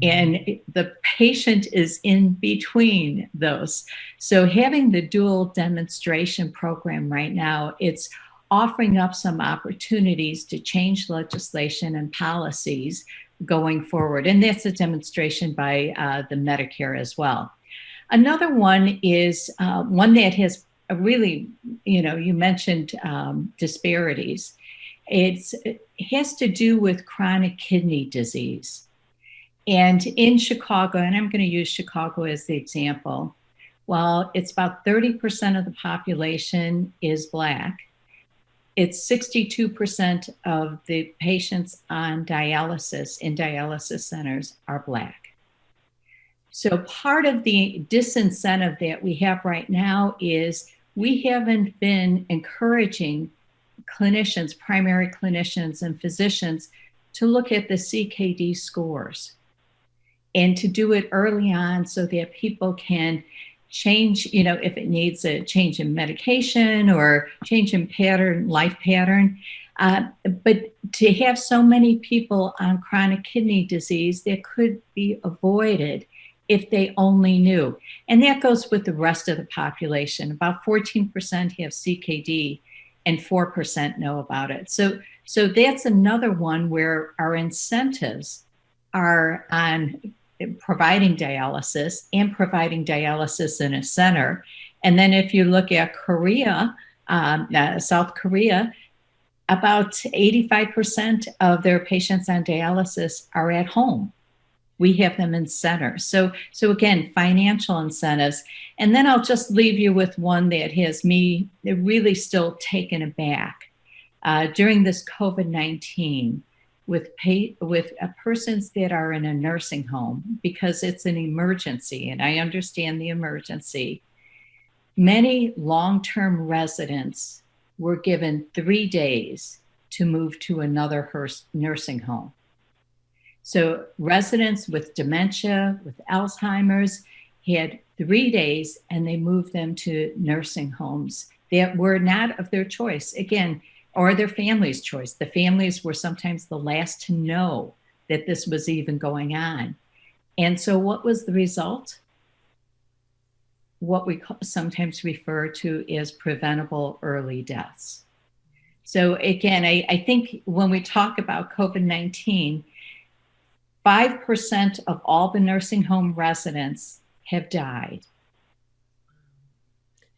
mm-hmm. and the patient is in between those. So having the dual demonstration program right now, it's offering up some opportunities to change legislation and policies going forward. And that's a demonstration by uh, the Medicare as well. Another one is uh, one that has a really, you know, you mentioned um, disparities. It's, it has to do with chronic kidney disease. And in Chicago, and I'm going to use Chicago as the example, while it's about 30% of the population is Black, it's 62% of the patients on dialysis in dialysis centers are Black. So part of the disincentive that we have right now is we haven't been encouraging clinicians, primary clinicians and physicians to look at the CKD scores and to do it early on so that people can change, you know, if it needs a change in medication or change in pattern, life pattern. Uh, but to have so many people on chronic kidney disease that could be avoided if they only knew. And that goes with the rest of the population. About 14% have CKD and 4% know about it. So, so that's another one where our incentives are on providing dialysis and providing dialysis in a center. And then if you look at Korea, um, uh, South Korea, about 85% of their patients on dialysis are at home we have them in center. So, so again, financial incentives. And then I'll just leave you with one that has me really still taken aback. Uh, during this COVID 19, with pay, with uh, persons that are in a nursing home because it's an emergency, and I understand the emergency. Many long-term residents were given three days to move to another nursing home. So residents with dementia, with Alzheimer's, had three days and they moved them to nursing homes that were not of their choice, again, or their family's choice. The families were sometimes the last to know that this was even going on. And so, what was the result? What we sometimes refer to as preventable early deaths. So again, I, I think when we talk about COVID-19, 5% of all the nursing home residents have died.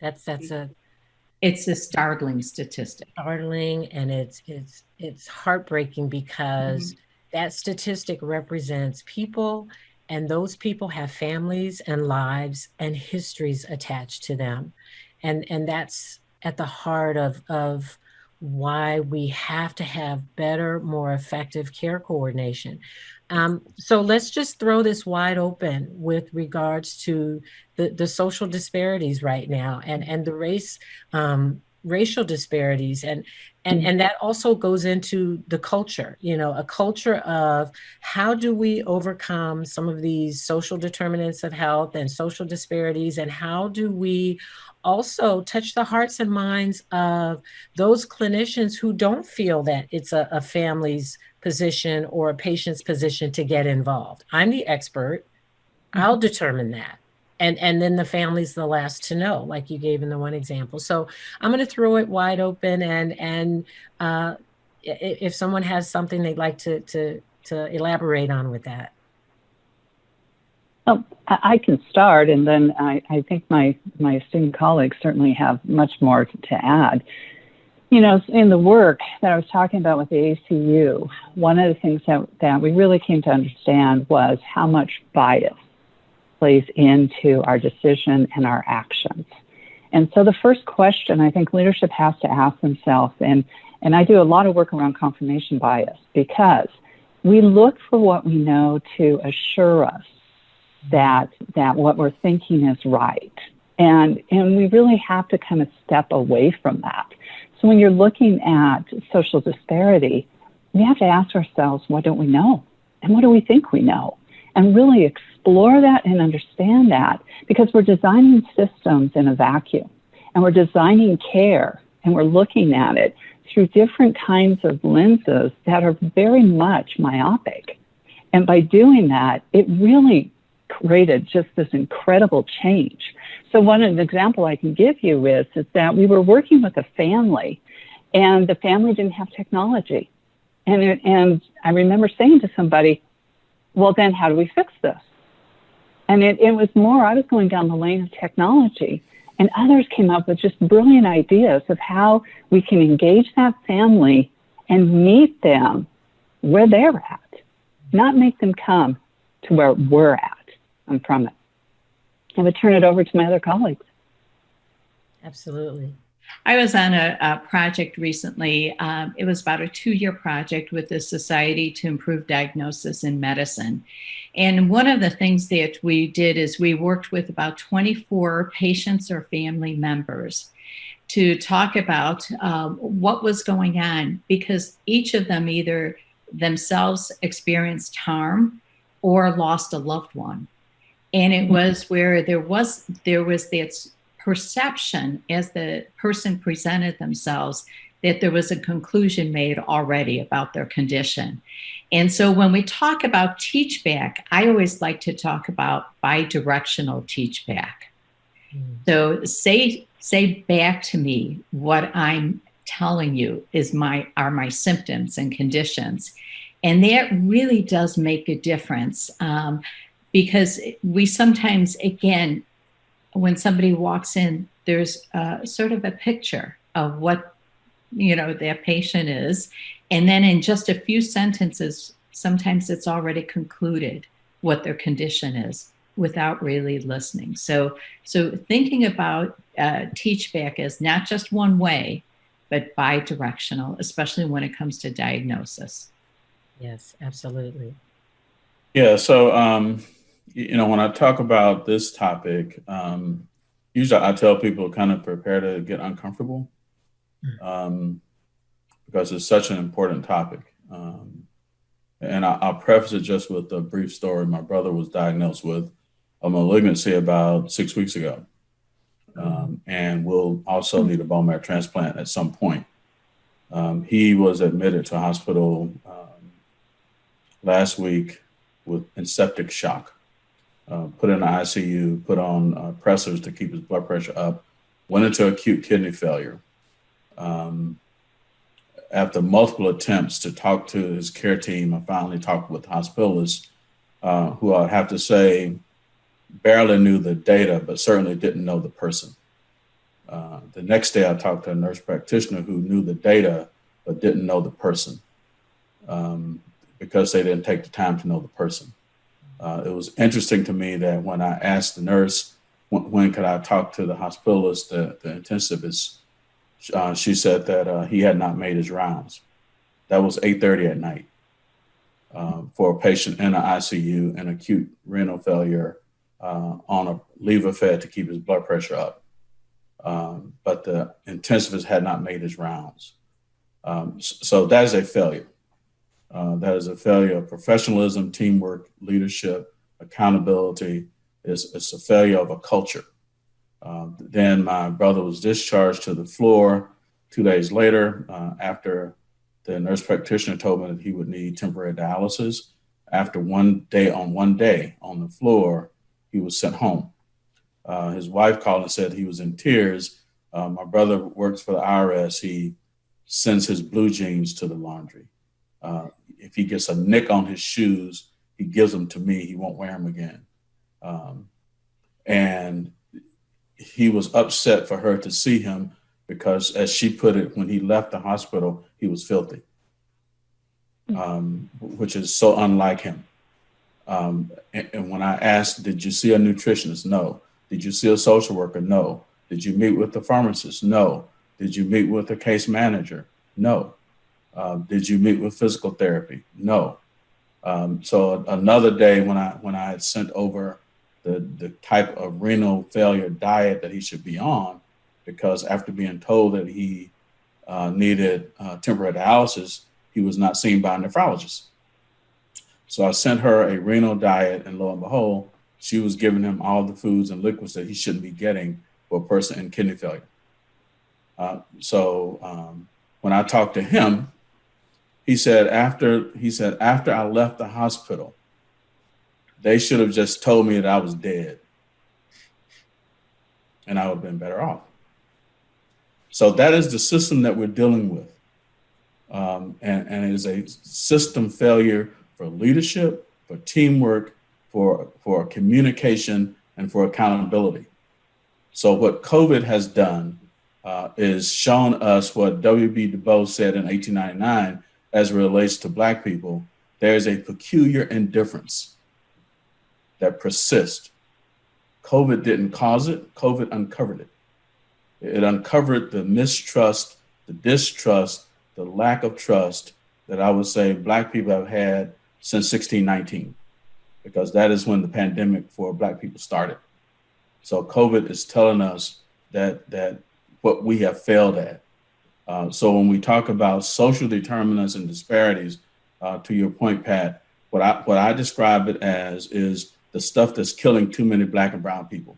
That's that's a it's a startling statistic. Startling and it's it's it's heartbreaking because mm-hmm. that statistic represents people and those people have families and lives and histories attached to them. And and that's at the heart of of why we have to have better, more effective care coordination. Um, so let's just throw this wide open with regards to the, the social disparities right now and, and the race um, racial disparities. And and and that also goes into the culture you know a culture of how do we overcome some of these social determinants of health and social disparities? And how do we also touch the hearts and minds of those clinicians who don't feel that it's a, a family's position or a patient's position to get involved. I'm the expert. Mm-hmm. I'll determine that. And, and then the family's the last to know, like you gave in the one example. So I'm going to throw it wide open, and and uh, if someone has something they'd like to to to elaborate on with that. Well, I can start, and then I, I think my, my esteemed colleagues certainly have much more to add. You know, in the work that I was talking about with the ACU, one of the things that, that we really came to understand was how much bias plays into our decision and our actions. And so the first question I think leadership has to ask themselves, and, and I do a lot of work around confirmation bias because we look for what we know to assure us that that what we're thinking is right. And and we really have to kind of step away from that. When you're looking at social disparity, we have to ask ourselves, what don't we know? And what do we think we know? And really explore that and understand that because we're designing systems in a vacuum and we're designing care and we're looking at it through different kinds of lenses that are very much myopic. And by doing that, it really created just this incredible change. So one an example I can give you is, is that we were working with a family and the family didn't have technology. And, and I remember saying to somebody, well, then how do we fix this? And it, it was more, I was going down the lane of technology and others came up with just brilliant ideas of how we can engage that family and meet them where they're at, not make them come to where we're at. I'm from it. I would turn it over to my other colleagues. Absolutely. I was on a, a project recently. Um, it was about a two year project with the Society to Improve Diagnosis in Medicine. And one of the things that we did is we worked with about 24 patients or family members to talk about um, what was going on because each of them either themselves experienced harm or lost a loved one and it was where there was there was this perception as the person presented themselves that there was a conclusion made already about their condition. And so when we talk about teach back, I always like to talk about bi-directional teach back. Mm. So say say back to me what I'm telling you is my are my symptoms and conditions. And that really does make a difference. Um, because we sometimes, again, when somebody walks in, there's sort of a picture of what you know their patient is, and then in just a few sentences, sometimes it's already concluded what their condition is without really listening. So, so thinking about uh, teach back as not just one way, but bi-directional, especially when it comes to diagnosis. Yes, absolutely. Yeah. So um, you know, when I talk about this topic, um, usually I tell people kind of prepare to get uncomfortable hmm. um, because it's such an important topic. Um, and I, will preface it just with a brief story. My brother was diagnosed with a malignancy about six weeks ago, um, and will also need a bone marrow transplant at some point. Um, he was admitted to hospital um, last week with septic shock uh, put in the ICU, put on uh, pressors to keep his blood pressure up, went into acute kidney failure. Um, after multiple attempts to talk to his care team, I finally talked with hospitalists uh, who I'd have to say barely knew the data, but certainly didn't know the person. Uh, the next day, I talked to a nurse practitioner who knew the data, but didn't know the person um, because they didn't take the time to know the person. Uh, it was interesting to me that when I asked the nurse, when, when could I talk to the hospitalist, the, the intensivist, uh, she said that uh, he had not made his rounds. That was 8.30 at night uh, for a patient in an ICU and acute renal failure uh, on a Levophed to keep his blood pressure up. Um, but the intensivist had not made his rounds. Um, so that is a failure. Uh, that is a failure of professionalism, teamwork, leadership, accountability. It's, it's a failure of a culture. Uh, then my brother was discharged to the floor two days later uh, after the nurse practitioner told me that he would need temporary dialysis. After one day on one day on the floor, he was sent home. Uh, his wife called and said he was in tears. Uh, my brother works for the IRS. He sends his blue jeans to the laundry. Uh, if he gets a nick on his shoes, he gives them to me. He won't wear them again. Um, and he was upset for her to see him because, as she put it, when he left the hospital, he was filthy, um, which is so unlike him. Um, and, and, when I asked, Did you see a nutritionist? No. Did you see a social worker? No. Did you meet with the pharmacist? No. Did you meet with a case manager? No. Uh, did you meet with physical therapy? No. Um, so another day when I when I had sent over the the type of renal failure diet that he should be on, because after being told that he uh, needed uh, temporary dialysis, he was not seen by a nephrologist. So I sent her a renal diet, and lo and behold, she was giving him all the foods and liquids that he shouldn't be getting for a person in kidney failure. Uh, so um, when I talked to him, he said after he said after I left the hospital, they should have just told me that I was dead, and I would have been better off. So that is the system that we're dealing with, um, and, and it is a system failure for leadership, for teamwork, for, for communication, and for accountability. So what COVID has done uh, is shown us what W.B. Du Bois said in 1899 as it relates to Black people. There's a peculiar indifference that persists. COVID didn't cause it, COVID uncovered it. It uncovered the mistrust, the distrust, the lack of trust that I would say Black people have had since 1619 because that is when the pandemic for Black people started. So COVID is telling us that that what we have failed at. Uh, so when we talk about social determinants and disparities, uh, to your point, Pat, what I what I describe it as is the stuff that's killing too many Black and Brown people.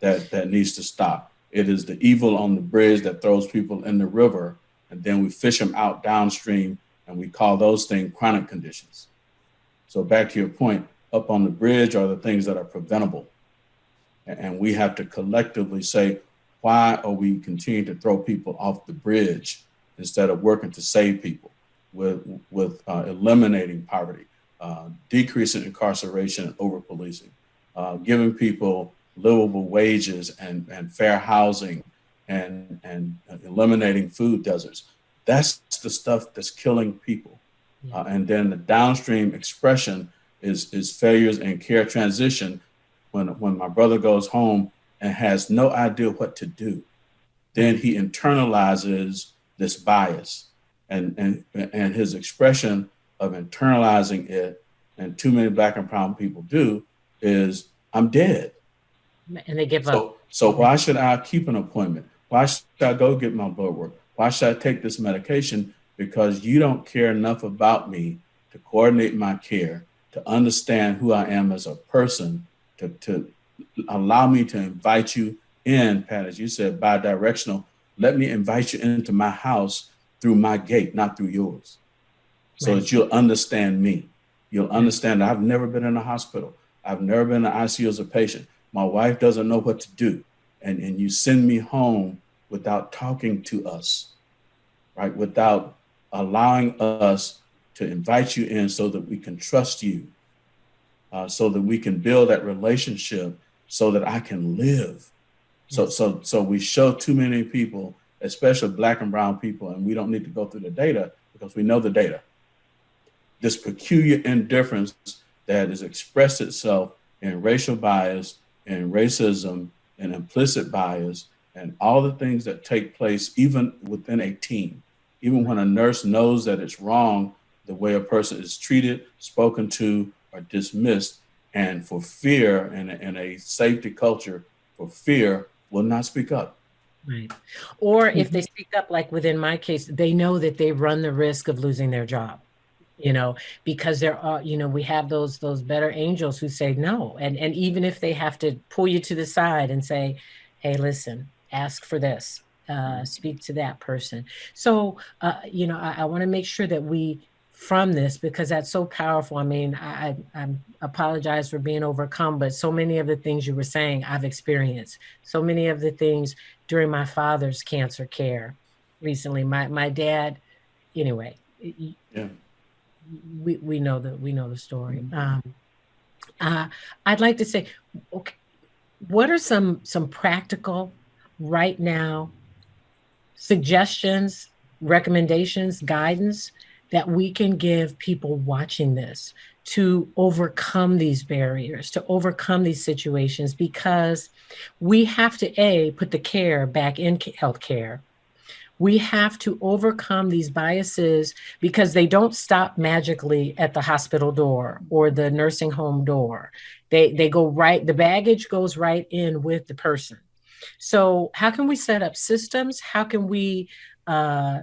That that needs to stop. It is the evil on the bridge that throws people in the river, and then we fish them out downstream, and we call those things chronic conditions. So back to your point, up on the bridge are the things that are preventable. And we have to collectively say, why are we continuing to throw people off the bridge instead of working to save people with, with uh, eliminating poverty, uh, decreasing incarceration and over policing, uh, giving people livable wages and, and fair housing and, and eliminating food deserts. That's the stuff that's killing people. Uh, and then the downstream expression is, is failures in care transition when, when my brother goes home and has no idea what to do. Then he internalizes this bias and, and, and his expression of internalizing it, and too many black and brown people do, is I'm dead. And they give so, up. So why should I keep an appointment? Why should I go get my blood work? Why should I take this medication? because you don't care enough about me to coordinate my care, to understand who I am as a person, to, to allow me to invite you in, Pat, as you said, bi-directional. Let me invite you into my house through my gate, not through yours, so right. that you'll understand me. You'll understand I've never been in a hospital. I've never been in ICU as a patient. My wife doesn't know what to do. And, and you send me home without talking to us right? Without allowing us to invite you in so that we can trust you, uh, so that we can build that relationship, so that I can live. So, mm. so, so we show too many people, especially black and brown people, and we don't need to go through the data because we know the data. This peculiar indifference that has expressed itself in racial bias and racism and implicit bias and all the things that take place even within a team. Even when a nurse knows that it's wrong, the way a person is treated, spoken to, or dismissed, and for fear and, and a safety culture for fear will not speak up. Right. Or if they speak up, like within my case, they know that they run the risk of losing their job you know because there are you know we have those those better angels who say no and and even if they have to pull you to the side and say hey listen ask for this uh, speak to that person so uh, you know i, I want to make sure that we from this because that's so powerful i mean I, I i apologize for being overcome but so many of the things you were saying i've experienced so many of the things during my father's cancer care recently my my dad anyway yeah we, we know that we know the story. Mm-hmm. Um, uh, I'd like to say, okay, what are some some practical right now suggestions, recommendations, guidance that we can give people watching this to overcome these barriers, to overcome these situations, because we have to a put the care back in healthcare we have to overcome these biases because they don't stop magically at the hospital door or the nursing home door. They they go right the baggage goes right in with the person. So how can we set up systems? How can we uh,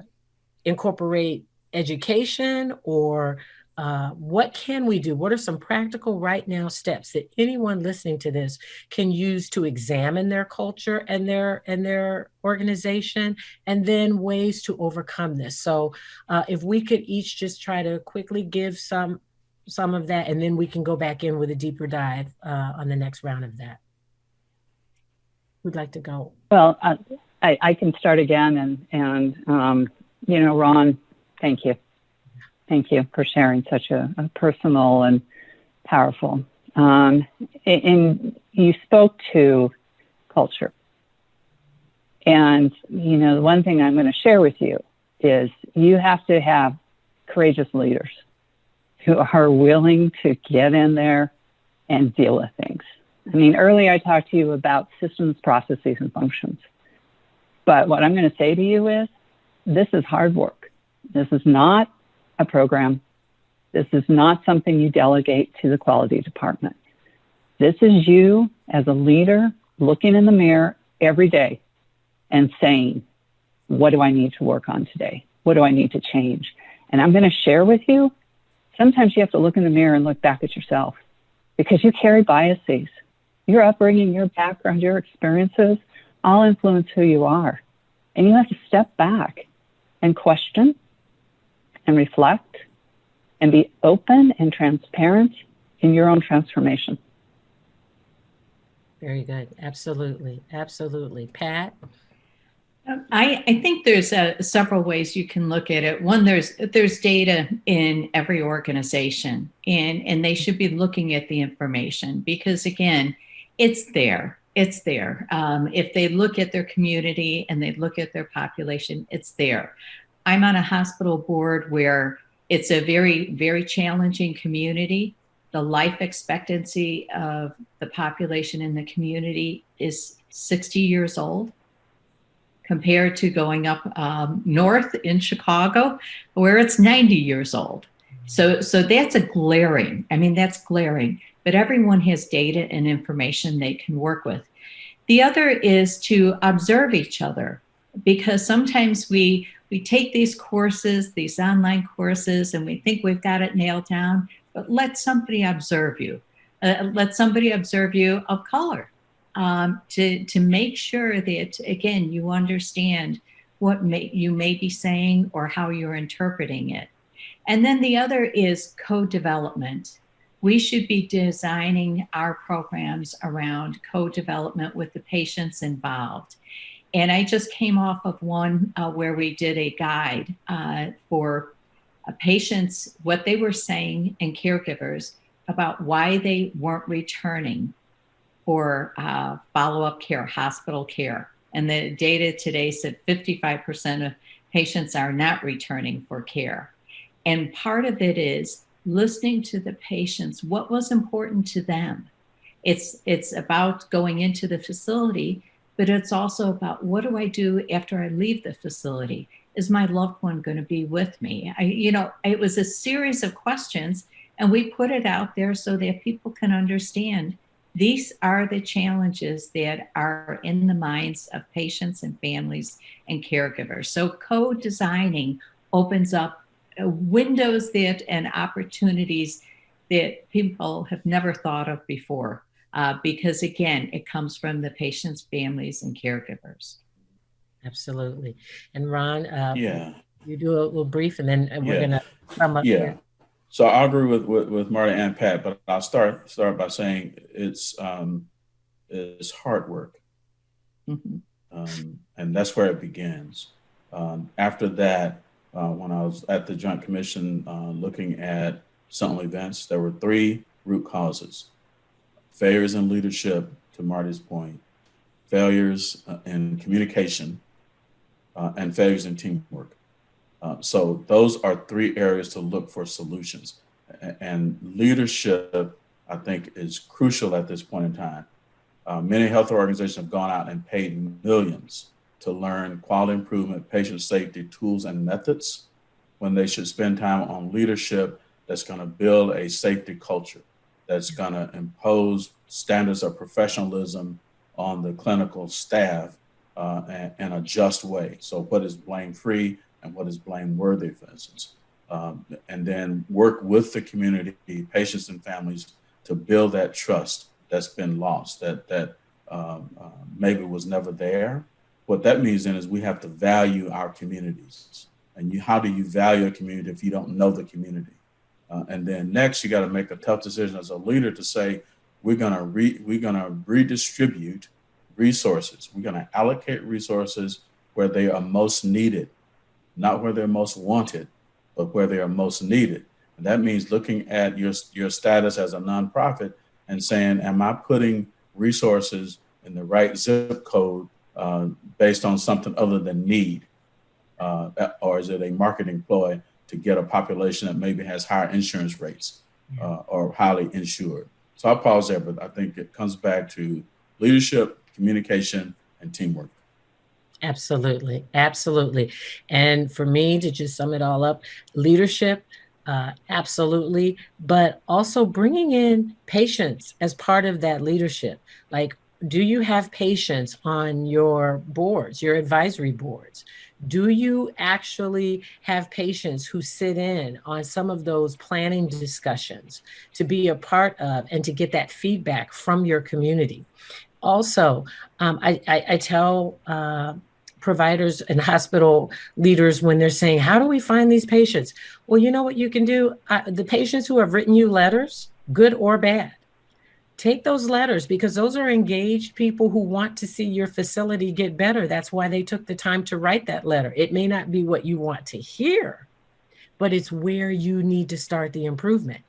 incorporate education or uh, what can we do? What are some practical right now steps that anyone listening to this can use to examine their culture and their and their organization, and then ways to overcome this? So, uh, if we could each just try to quickly give some some of that, and then we can go back in with a deeper dive uh, on the next round of that. Who'd like to go? Well, I, I can start again, and and um, you know, Ron, thank you. Thank you for sharing such a, a personal and powerful. Um, and you spoke to culture. And, you know, the one thing I'm going to share with you is you have to have courageous leaders who are willing to get in there and deal with things. I mean, earlier I talked to you about systems, processes, and functions. But what I'm going to say to you is this is hard work. This is not a program. This is not something you delegate to the quality department. This is you as a leader looking in the mirror every day and saying, what do I need to work on today? What do I need to change? And I'm going to share with you, sometimes you have to look in the mirror and look back at yourself because you carry biases. Your upbringing, your background, your experiences all influence who you are. And you have to step back and question and reflect and be open and transparent in your own transformation. Very good. Absolutely. Absolutely. Pat? Um, I, I think there's uh, several ways you can look at it. One, there's there's data in every organization, and and they should be looking at the information because again, it's there. It's there. Um, if they look at their community and they look at their population, it's there. I'm on a hospital board where it's a very, very challenging community. The life expectancy of the population in the community is 60 years old compared to going up um, north in Chicago, where it's 90 years old. So, so that's a glaring, I mean, that's glaring, but everyone has data and information they can work with. The other is to observe each other because sometimes we we take these courses, these online courses, and we think we've got it nailed down, but let somebody observe you. Uh, let somebody observe you of color um, to, to make sure that, again, you understand what may, you may be saying or how you're interpreting it. And then the other is co-development. We should be designing our programs around co-development with the patients involved. And I just came off of one uh, where we did a guide uh, for uh, patients, what they were saying, and caregivers about why they weren't returning for uh, follow up care, hospital care. And the data today said 55% of patients are not returning for care. And part of it is listening to the patients, what was important to them. It's, it's about going into the facility, but it's also about what do I do after I leave the facility? Is my loved one going to be with me? I, you know, it was a series of questions, and we put it out there so that people can understand these are the challenges that are in the minds of patients and families and caregivers. So, co designing opens up uh, windows that and opportunities that people have never thought of before. Uh, because again, it comes from the patients, families, and caregivers. Absolutely. And Ron, uh, yeah, you do a little brief, and then we're yeah. gonna come up yeah. here. So I agree with, with, with Marty and Pat, but I'll start start by saying it's um, it's hard work, Mm-hmm. um, and that's where it begins. Um, after that, uh, when I was at the Joint Commission uh, looking at sentinel events, there were three root causes: failures in leadership, to Marty's point, failures uh, in communication, uh, and failures in teamwork. Uh, so those are three areas to look for solutions. And leadership, I think, is crucial at this point in time. Uh, many health organizations have gone out and paid millions to learn quality improvement, patient safety tools and methods when they should spend time on leadership that's going to build a safety culture, that's going to impose standards of professionalism on the clinical staff uh, in a just way. So, what is blame free? and what is blameworthy, for instance. Um, and then work with the community, patients and families to build that trust that's been lost, that that um, uh, maybe was never there. What that means then is we have to value our communities. And you, how do you value a community if you don't know the community? Uh, and then next, you got to make a tough decision as a leader to say, we're gonna re, we're gonna redistribute resources. We're gonna allocate resources where they are most needed not where they're most wanted, but where they are most needed. And that means looking at your, your status as a nonprofit and saying, am I putting resources in the right zip code uh, based on something other than need? Uh, or is it a marketing ploy to get a population that maybe has higher insurance rates uh, or highly insured? So I'll pause there, but I think it comes back to leadership, communication, and teamwork. Absolutely. Absolutely. And for me to just sum it all up, leadership, uh, absolutely, but also bringing in patients as part of that leadership. Like, do you have patients on your boards, your advisory boards? Do you actually have patients who sit in on some of those planning discussions to be a part of and to get that feedback from your community? Also, um, I, I, I, tell uh, providers and hospital leaders when they're saying, How do we find these patients? Well, you know what you can do? I, the patients who have written you letters, good or bad, take those letters because those are engaged people who want to see your facility get better. That's why they took the time to write that letter. It may not be what you want to hear, but it's where you need to start the improvement.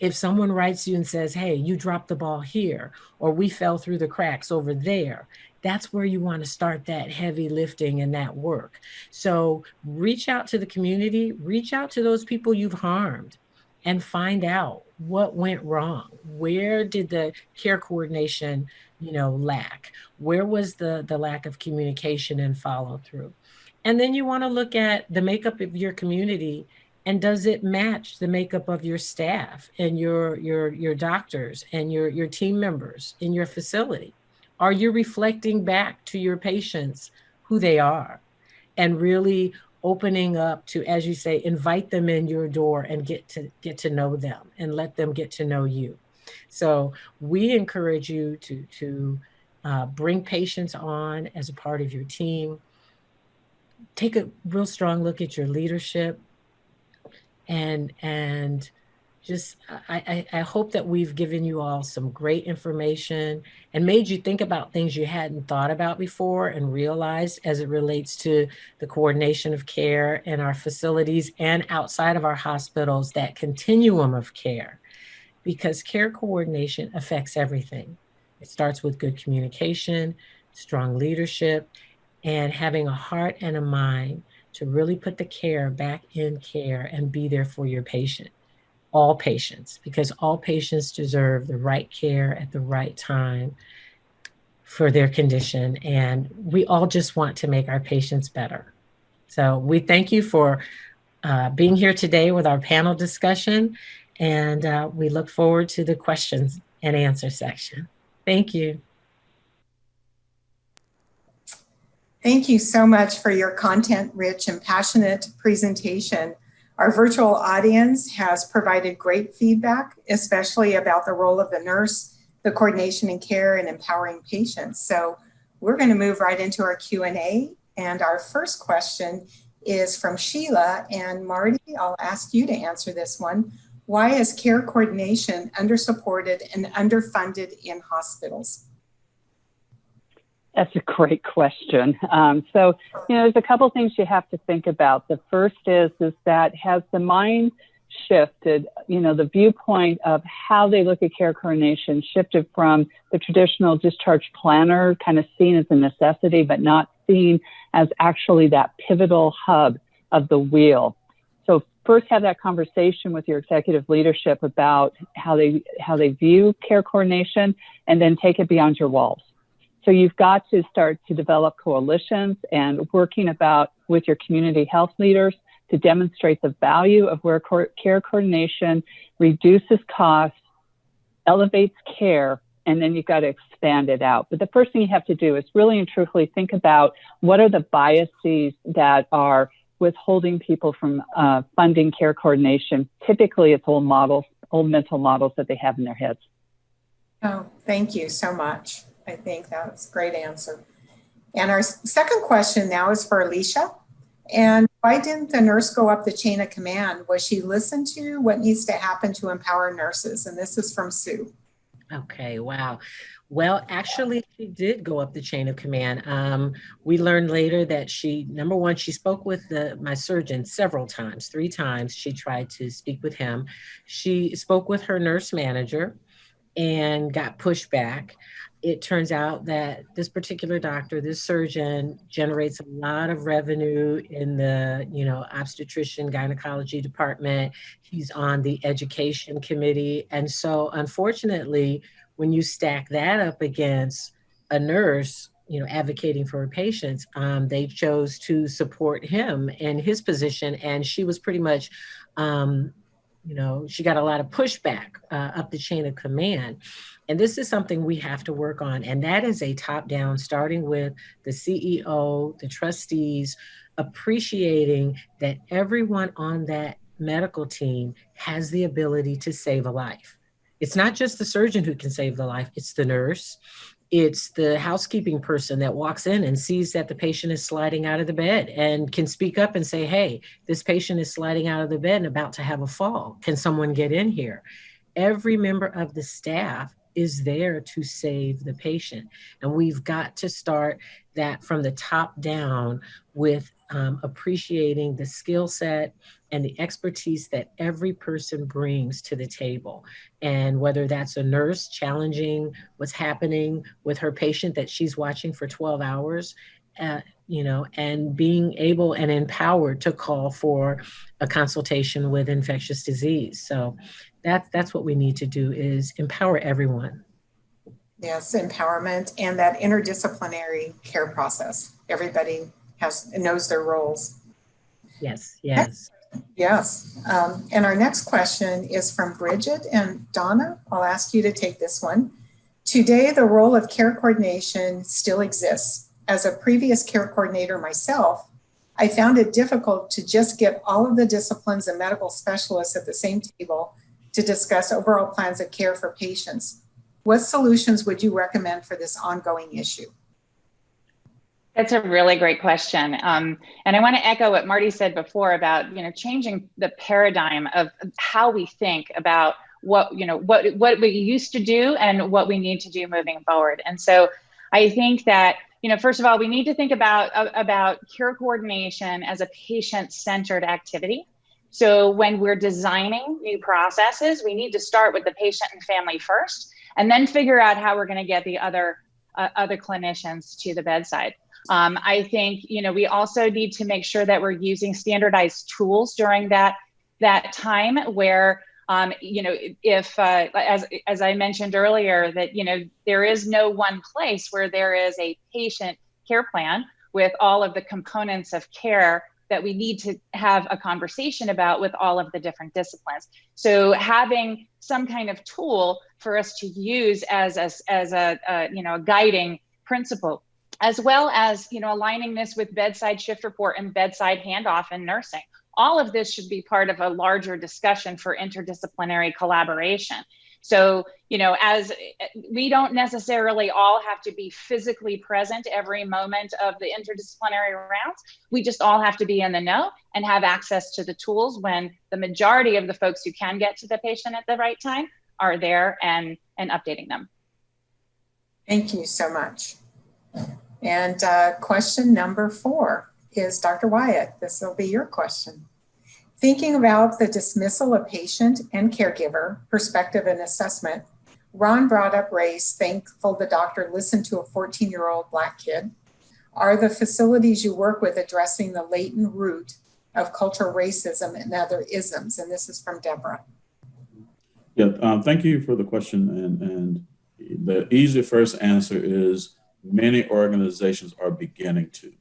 If someone writes you and says, Hey, you dropped the ball here, or we fell through the cracks over there, that's where you want to start that heavy lifting and that work. So reach out to the community, reach out to those people you've harmed and find out what went wrong. Where did the care coordination, you know, lack? Where was the the lack of communication and follow through? And then you want to look at the makeup of your community and does it match the makeup of your staff and your your your doctors and your your team members in your facility? Are you reflecting back to your patients who they are and really opening up to, as you say, invite them in your door and get to get to know them and let them get to know you. So we encourage you to to uh, bring patients on as a part of your team. Take a real strong look at your leadership and and just I, I, hope that we've given you all some great information and made you think about things you hadn't thought about before and realized as it relates to the coordination of care in our facilities and outside of our hospitals, that continuum of care, because care coordination affects everything. It starts with good communication, strong leadership, and having a heart and a mind to really put the care back in care and be there for your patient all patients because all patients deserve the right care at the right time for their condition. And we all just want to make our patients better. So we thank you for uh, being here today with our panel discussion. And uh, we look forward to the questions and answer section. Thank you. Thank you so much for your content rich and passionate presentation. Our virtual audience has provided great feedback, especially about the role of the nurse, the coordination and care and empowering patients. So we're gonna move right into our Q&A. And our first question is from Sheila and Marty, I'll ask you to answer this one. Why is care coordination undersupported and underfunded in hospitals? That's a great question. Um, so, you know, there's a couple things you have to think about. The first is is that has the mind shifted, you know, the viewpoint of how they look at care coordination shifted from the traditional discharge planner kind of seen as a necessity, but not seen as actually that pivotal hub of the wheel. So first have that conversation with your executive leadership about how they how they view care coordination and then take it beyond your walls. So you've got to start to develop coalitions and working about with your community health leaders to demonstrate the value of where care coordination reduces costs, elevates care, and then you've got to expand it out. But the first thing you have to do is really and truthfully think about what are the biases that are withholding people from uh, funding care coordination. Typically, it's old models, old mental models that they have in their heads. Oh, thank you so much. I think that's a great answer. And our second question now is for Alicia. And why didn't the nurse go up the chain of command? Was she listened to? What needs to happen to empower nurses? And this is from Sue. Okay, wow. Well, actually, she did go up the chain of command. Um, we learned later that she, number one, she spoke with the, my surgeon several times, three times. She tried to speak with him. She spoke with her nurse manager and got pushed back it turns out that this particular doctor, this surgeon, generates a lot of revenue in the, you know, obstetrician gynecology department. He's on the education committee. And so unfortunately, when you stack that up against a nurse, you know, advocating for her patients, um, they chose to support him in his position. And she was pretty much, um, you know, she got a lot of pushback uh, up the chain of command. And this is something we have to work on. And that is a top down, starting with the CEO, the trustees, appreciating that everyone on that medical team has the ability to save a life. It's not just the surgeon who can save the life, it's the nurse, it's the housekeeping person that walks in and sees that the patient is sliding out of the bed and can speak up and say, Hey, this patient is sliding out of the bed and about to have a fall. Can someone get in here? Every member of the staff is there to save the patient. And we've got to start that from the top down with um, appreciating the skill set and the expertise that every person brings to the table. And whether that's a nurse challenging what's happening with her patient that she's watching for 12 hours, uh, you know, and being able and empowered to call for a consultation with infectious disease. So that's that's what we need to do is empower everyone. Yes, empowerment and that interdisciplinary care process. Everybody has knows their roles. Yes, yes. Yes. Um, and our next question is from Bridget and Donna. I'll ask you to take this one. Today, the role of care coordination still exists. As a previous care coordinator myself, I found it difficult to just get all of the disciplines and medical specialists at the same table to discuss overall plans of care for patients. What solutions would you recommend for this ongoing issue? That's a really great question. Um, and I want to echo what Marty said before about, you know, changing the paradigm of how we think about what, you know, what, what we used to do and what we need to do moving forward. And so I think that, you know, first of all, we need to think about, about care coordination as a patient-centered activity. So when we're designing new processes, we need to start with the patient and family first, and then figure out how we're going to get the other uh, other clinicians to the bedside. Um, I think you know we also need to make sure that we're using standardized tools during that that time where um, you know if uh, as as I mentioned earlier that you know there is no one place where there is a patient care plan with all of the components of care that we need to have a conversation about with all of the different disciplines. So having some kind of tool for us to use as a, as a, a you know a guiding principle as well as you know aligning this with bedside shift report and bedside handoff in nursing all of this should be part of a larger discussion for interdisciplinary collaboration so you know as we don't necessarily all have to be physically present every moment of the interdisciplinary rounds we just all have to be in the know and have access to the tools when the majority of the folks who can get to the patient at the right time are there and and updating them thank you so much and uh, question number four is Dr. Wyatt. This will be your question. Thinking about the dismissal of patient and caregiver perspective and assessment, Ron brought up race, thankful the doctor listened to a 14 year old Black kid. Are the facilities you work with addressing the latent root of cultural racism and other isms? And this is from Deborah. Yeah, um, thank you for the question. And, and the easy first answer is many organizations are beginning to.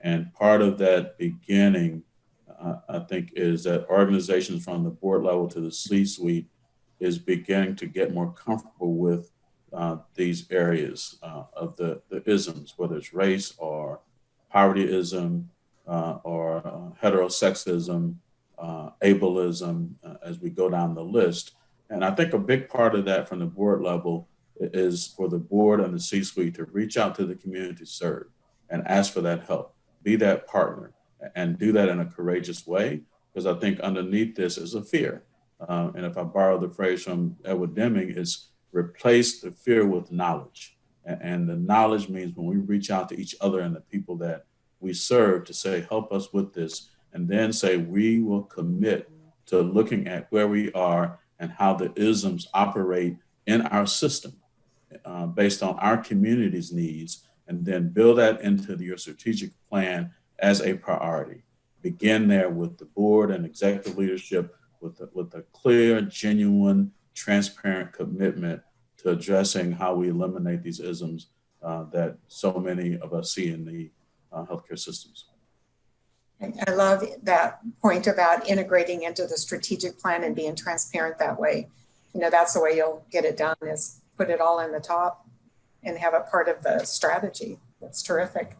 And part of that beginning, uh, I think, is that organizations from the board level to the C-suite is beginning to get more comfortable with uh, these areas uh, of the, the isms, whether it's race or povertyism uh, or uh, heterosexism, uh, ableism, as we go down the list. And I think a big part of that from the board level is for the board and the C-suite to reach out to the community served and ask for that help, be that partner, and do that in a courageous way. Because I think underneath this is a fear. Uh, and if I borrow the phrase from Edward Deming, it's replace the fear with knowledge. And, and the knowledge means when we reach out to each other and the people that we serve to say, help us with this, and then say, we will commit to looking at where we are and how the isms operate in our system uh, based on our community's needs, and then build that into your strategic plan as a priority. Begin there with the board and executive leadership with a, with a clear, genuine, transparent commitment to addressing how we eliminate these isms uh, that so many of us see in the uh, healthcare systems. I love that point about integrating into the strategic plan and being transparent that way. You know, that's the way you'll get it done is put it all in the top and have it part of the strategy. That's terrific.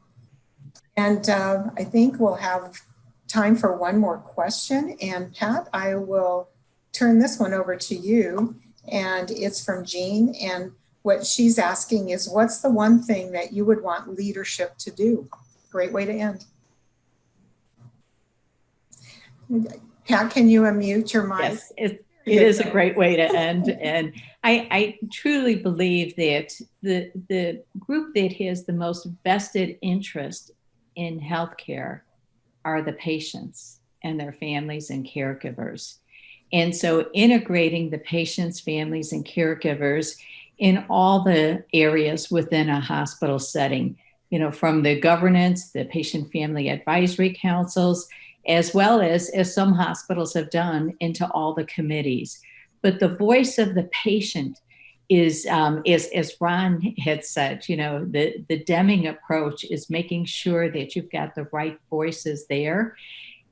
And uh, I think we'll have time for one more question. And Pat, I will turn this one over to you. And it's from Jean. And what she's asking is what's the one thing that you would want leadership to do? Great way to end. Pat, can you unmute your mic? Yes, it is a great way to end. And I, I, truly believe that the, the group that has the most vested interest in healthcare are the patients and their families and caregivers. And so integrating the patients, families, and caregivers in all the areas within a hospital setting, you know, from the governance, the patient family advisory councils, as well as, as some hospitals have done, into all the committees. But the voice of the patient is, um, is as Ron had said, you know, the, the Deming approach is making sure that you've got the right voices there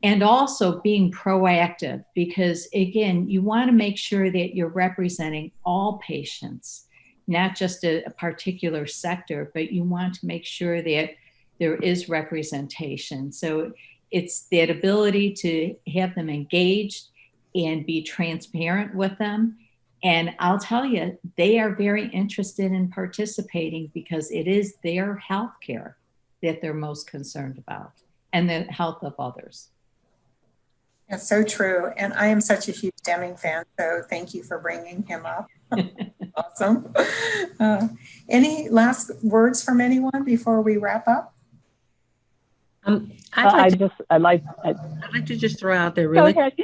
and also being proactive because again you want to make sure that you're representing all patients not just a, a, particular sector but you want to make sure that there is representation so it's that ability to have them engaged and be transparent with them. And I'll tell you, they are very interested in participating because it is their health care. that they're most concerned about and the health of others. That's so true. And I am such a huge Deming fan, so thank you for bringing him up. awesome. Uh, any last words from anyone before we wrap up? Um, I'd Uh, I to, just, I like, I, I'd like to just throw out there really okay.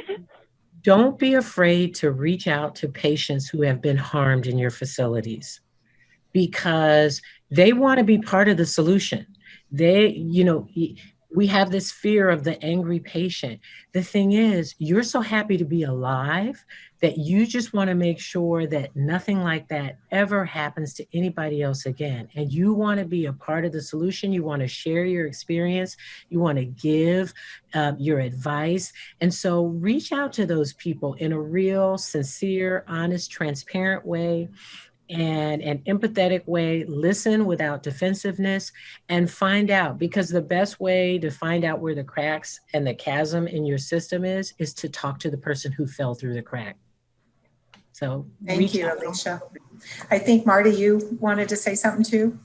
Don't be afraid to reach out to patients who have been harmed in your facilities because they want to be part of the solution. They, you know, we have this fear of the angry patient. The thing is, you're so happy to be alive that you just want to make sure that nothing like that ever happens to anybody else again. And you want to be a part of the solution. You want to share your experience. You want to give um, your advice. And so reach out to those people in a real, sincere, honest, transparent way and an empathetic way. Listen without defensiveness and find out because the best way to find out where the cracks and the chasm in your system is, is to talk to the person who fell through the crack. So Thank you, out. Alicia. I think Marty, you wanted to say something too?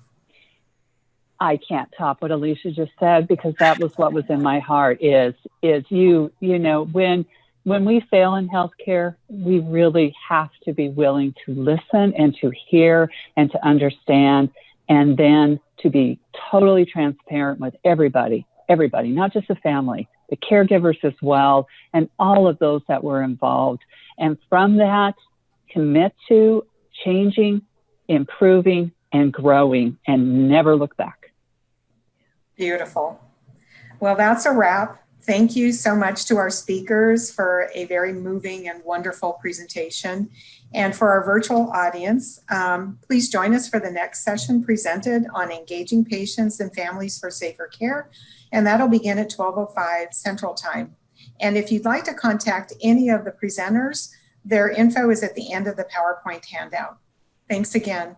I can't top what Alicia just said because that was what was in my heart is is you you know when when we fail in healthcare we really have to be willing to listen and to hear and to understand and then to be totally transparent with everybody everybody not just the family the caregivers as well and all of those that were involved and from that commit to changing improving and growing and never look back Beautiful. Well, that's a wrap. Thank you so much to our speakers for a very moving and wonderful presentation. And for our virtual audience, um, please join us for the next session presented on engaging patients and families for safer care. And that'll begin at 12.05 Central Time. And if you'd like to contact any of the presenters, their info is at the end of the PowerPoint handout. Thanks again.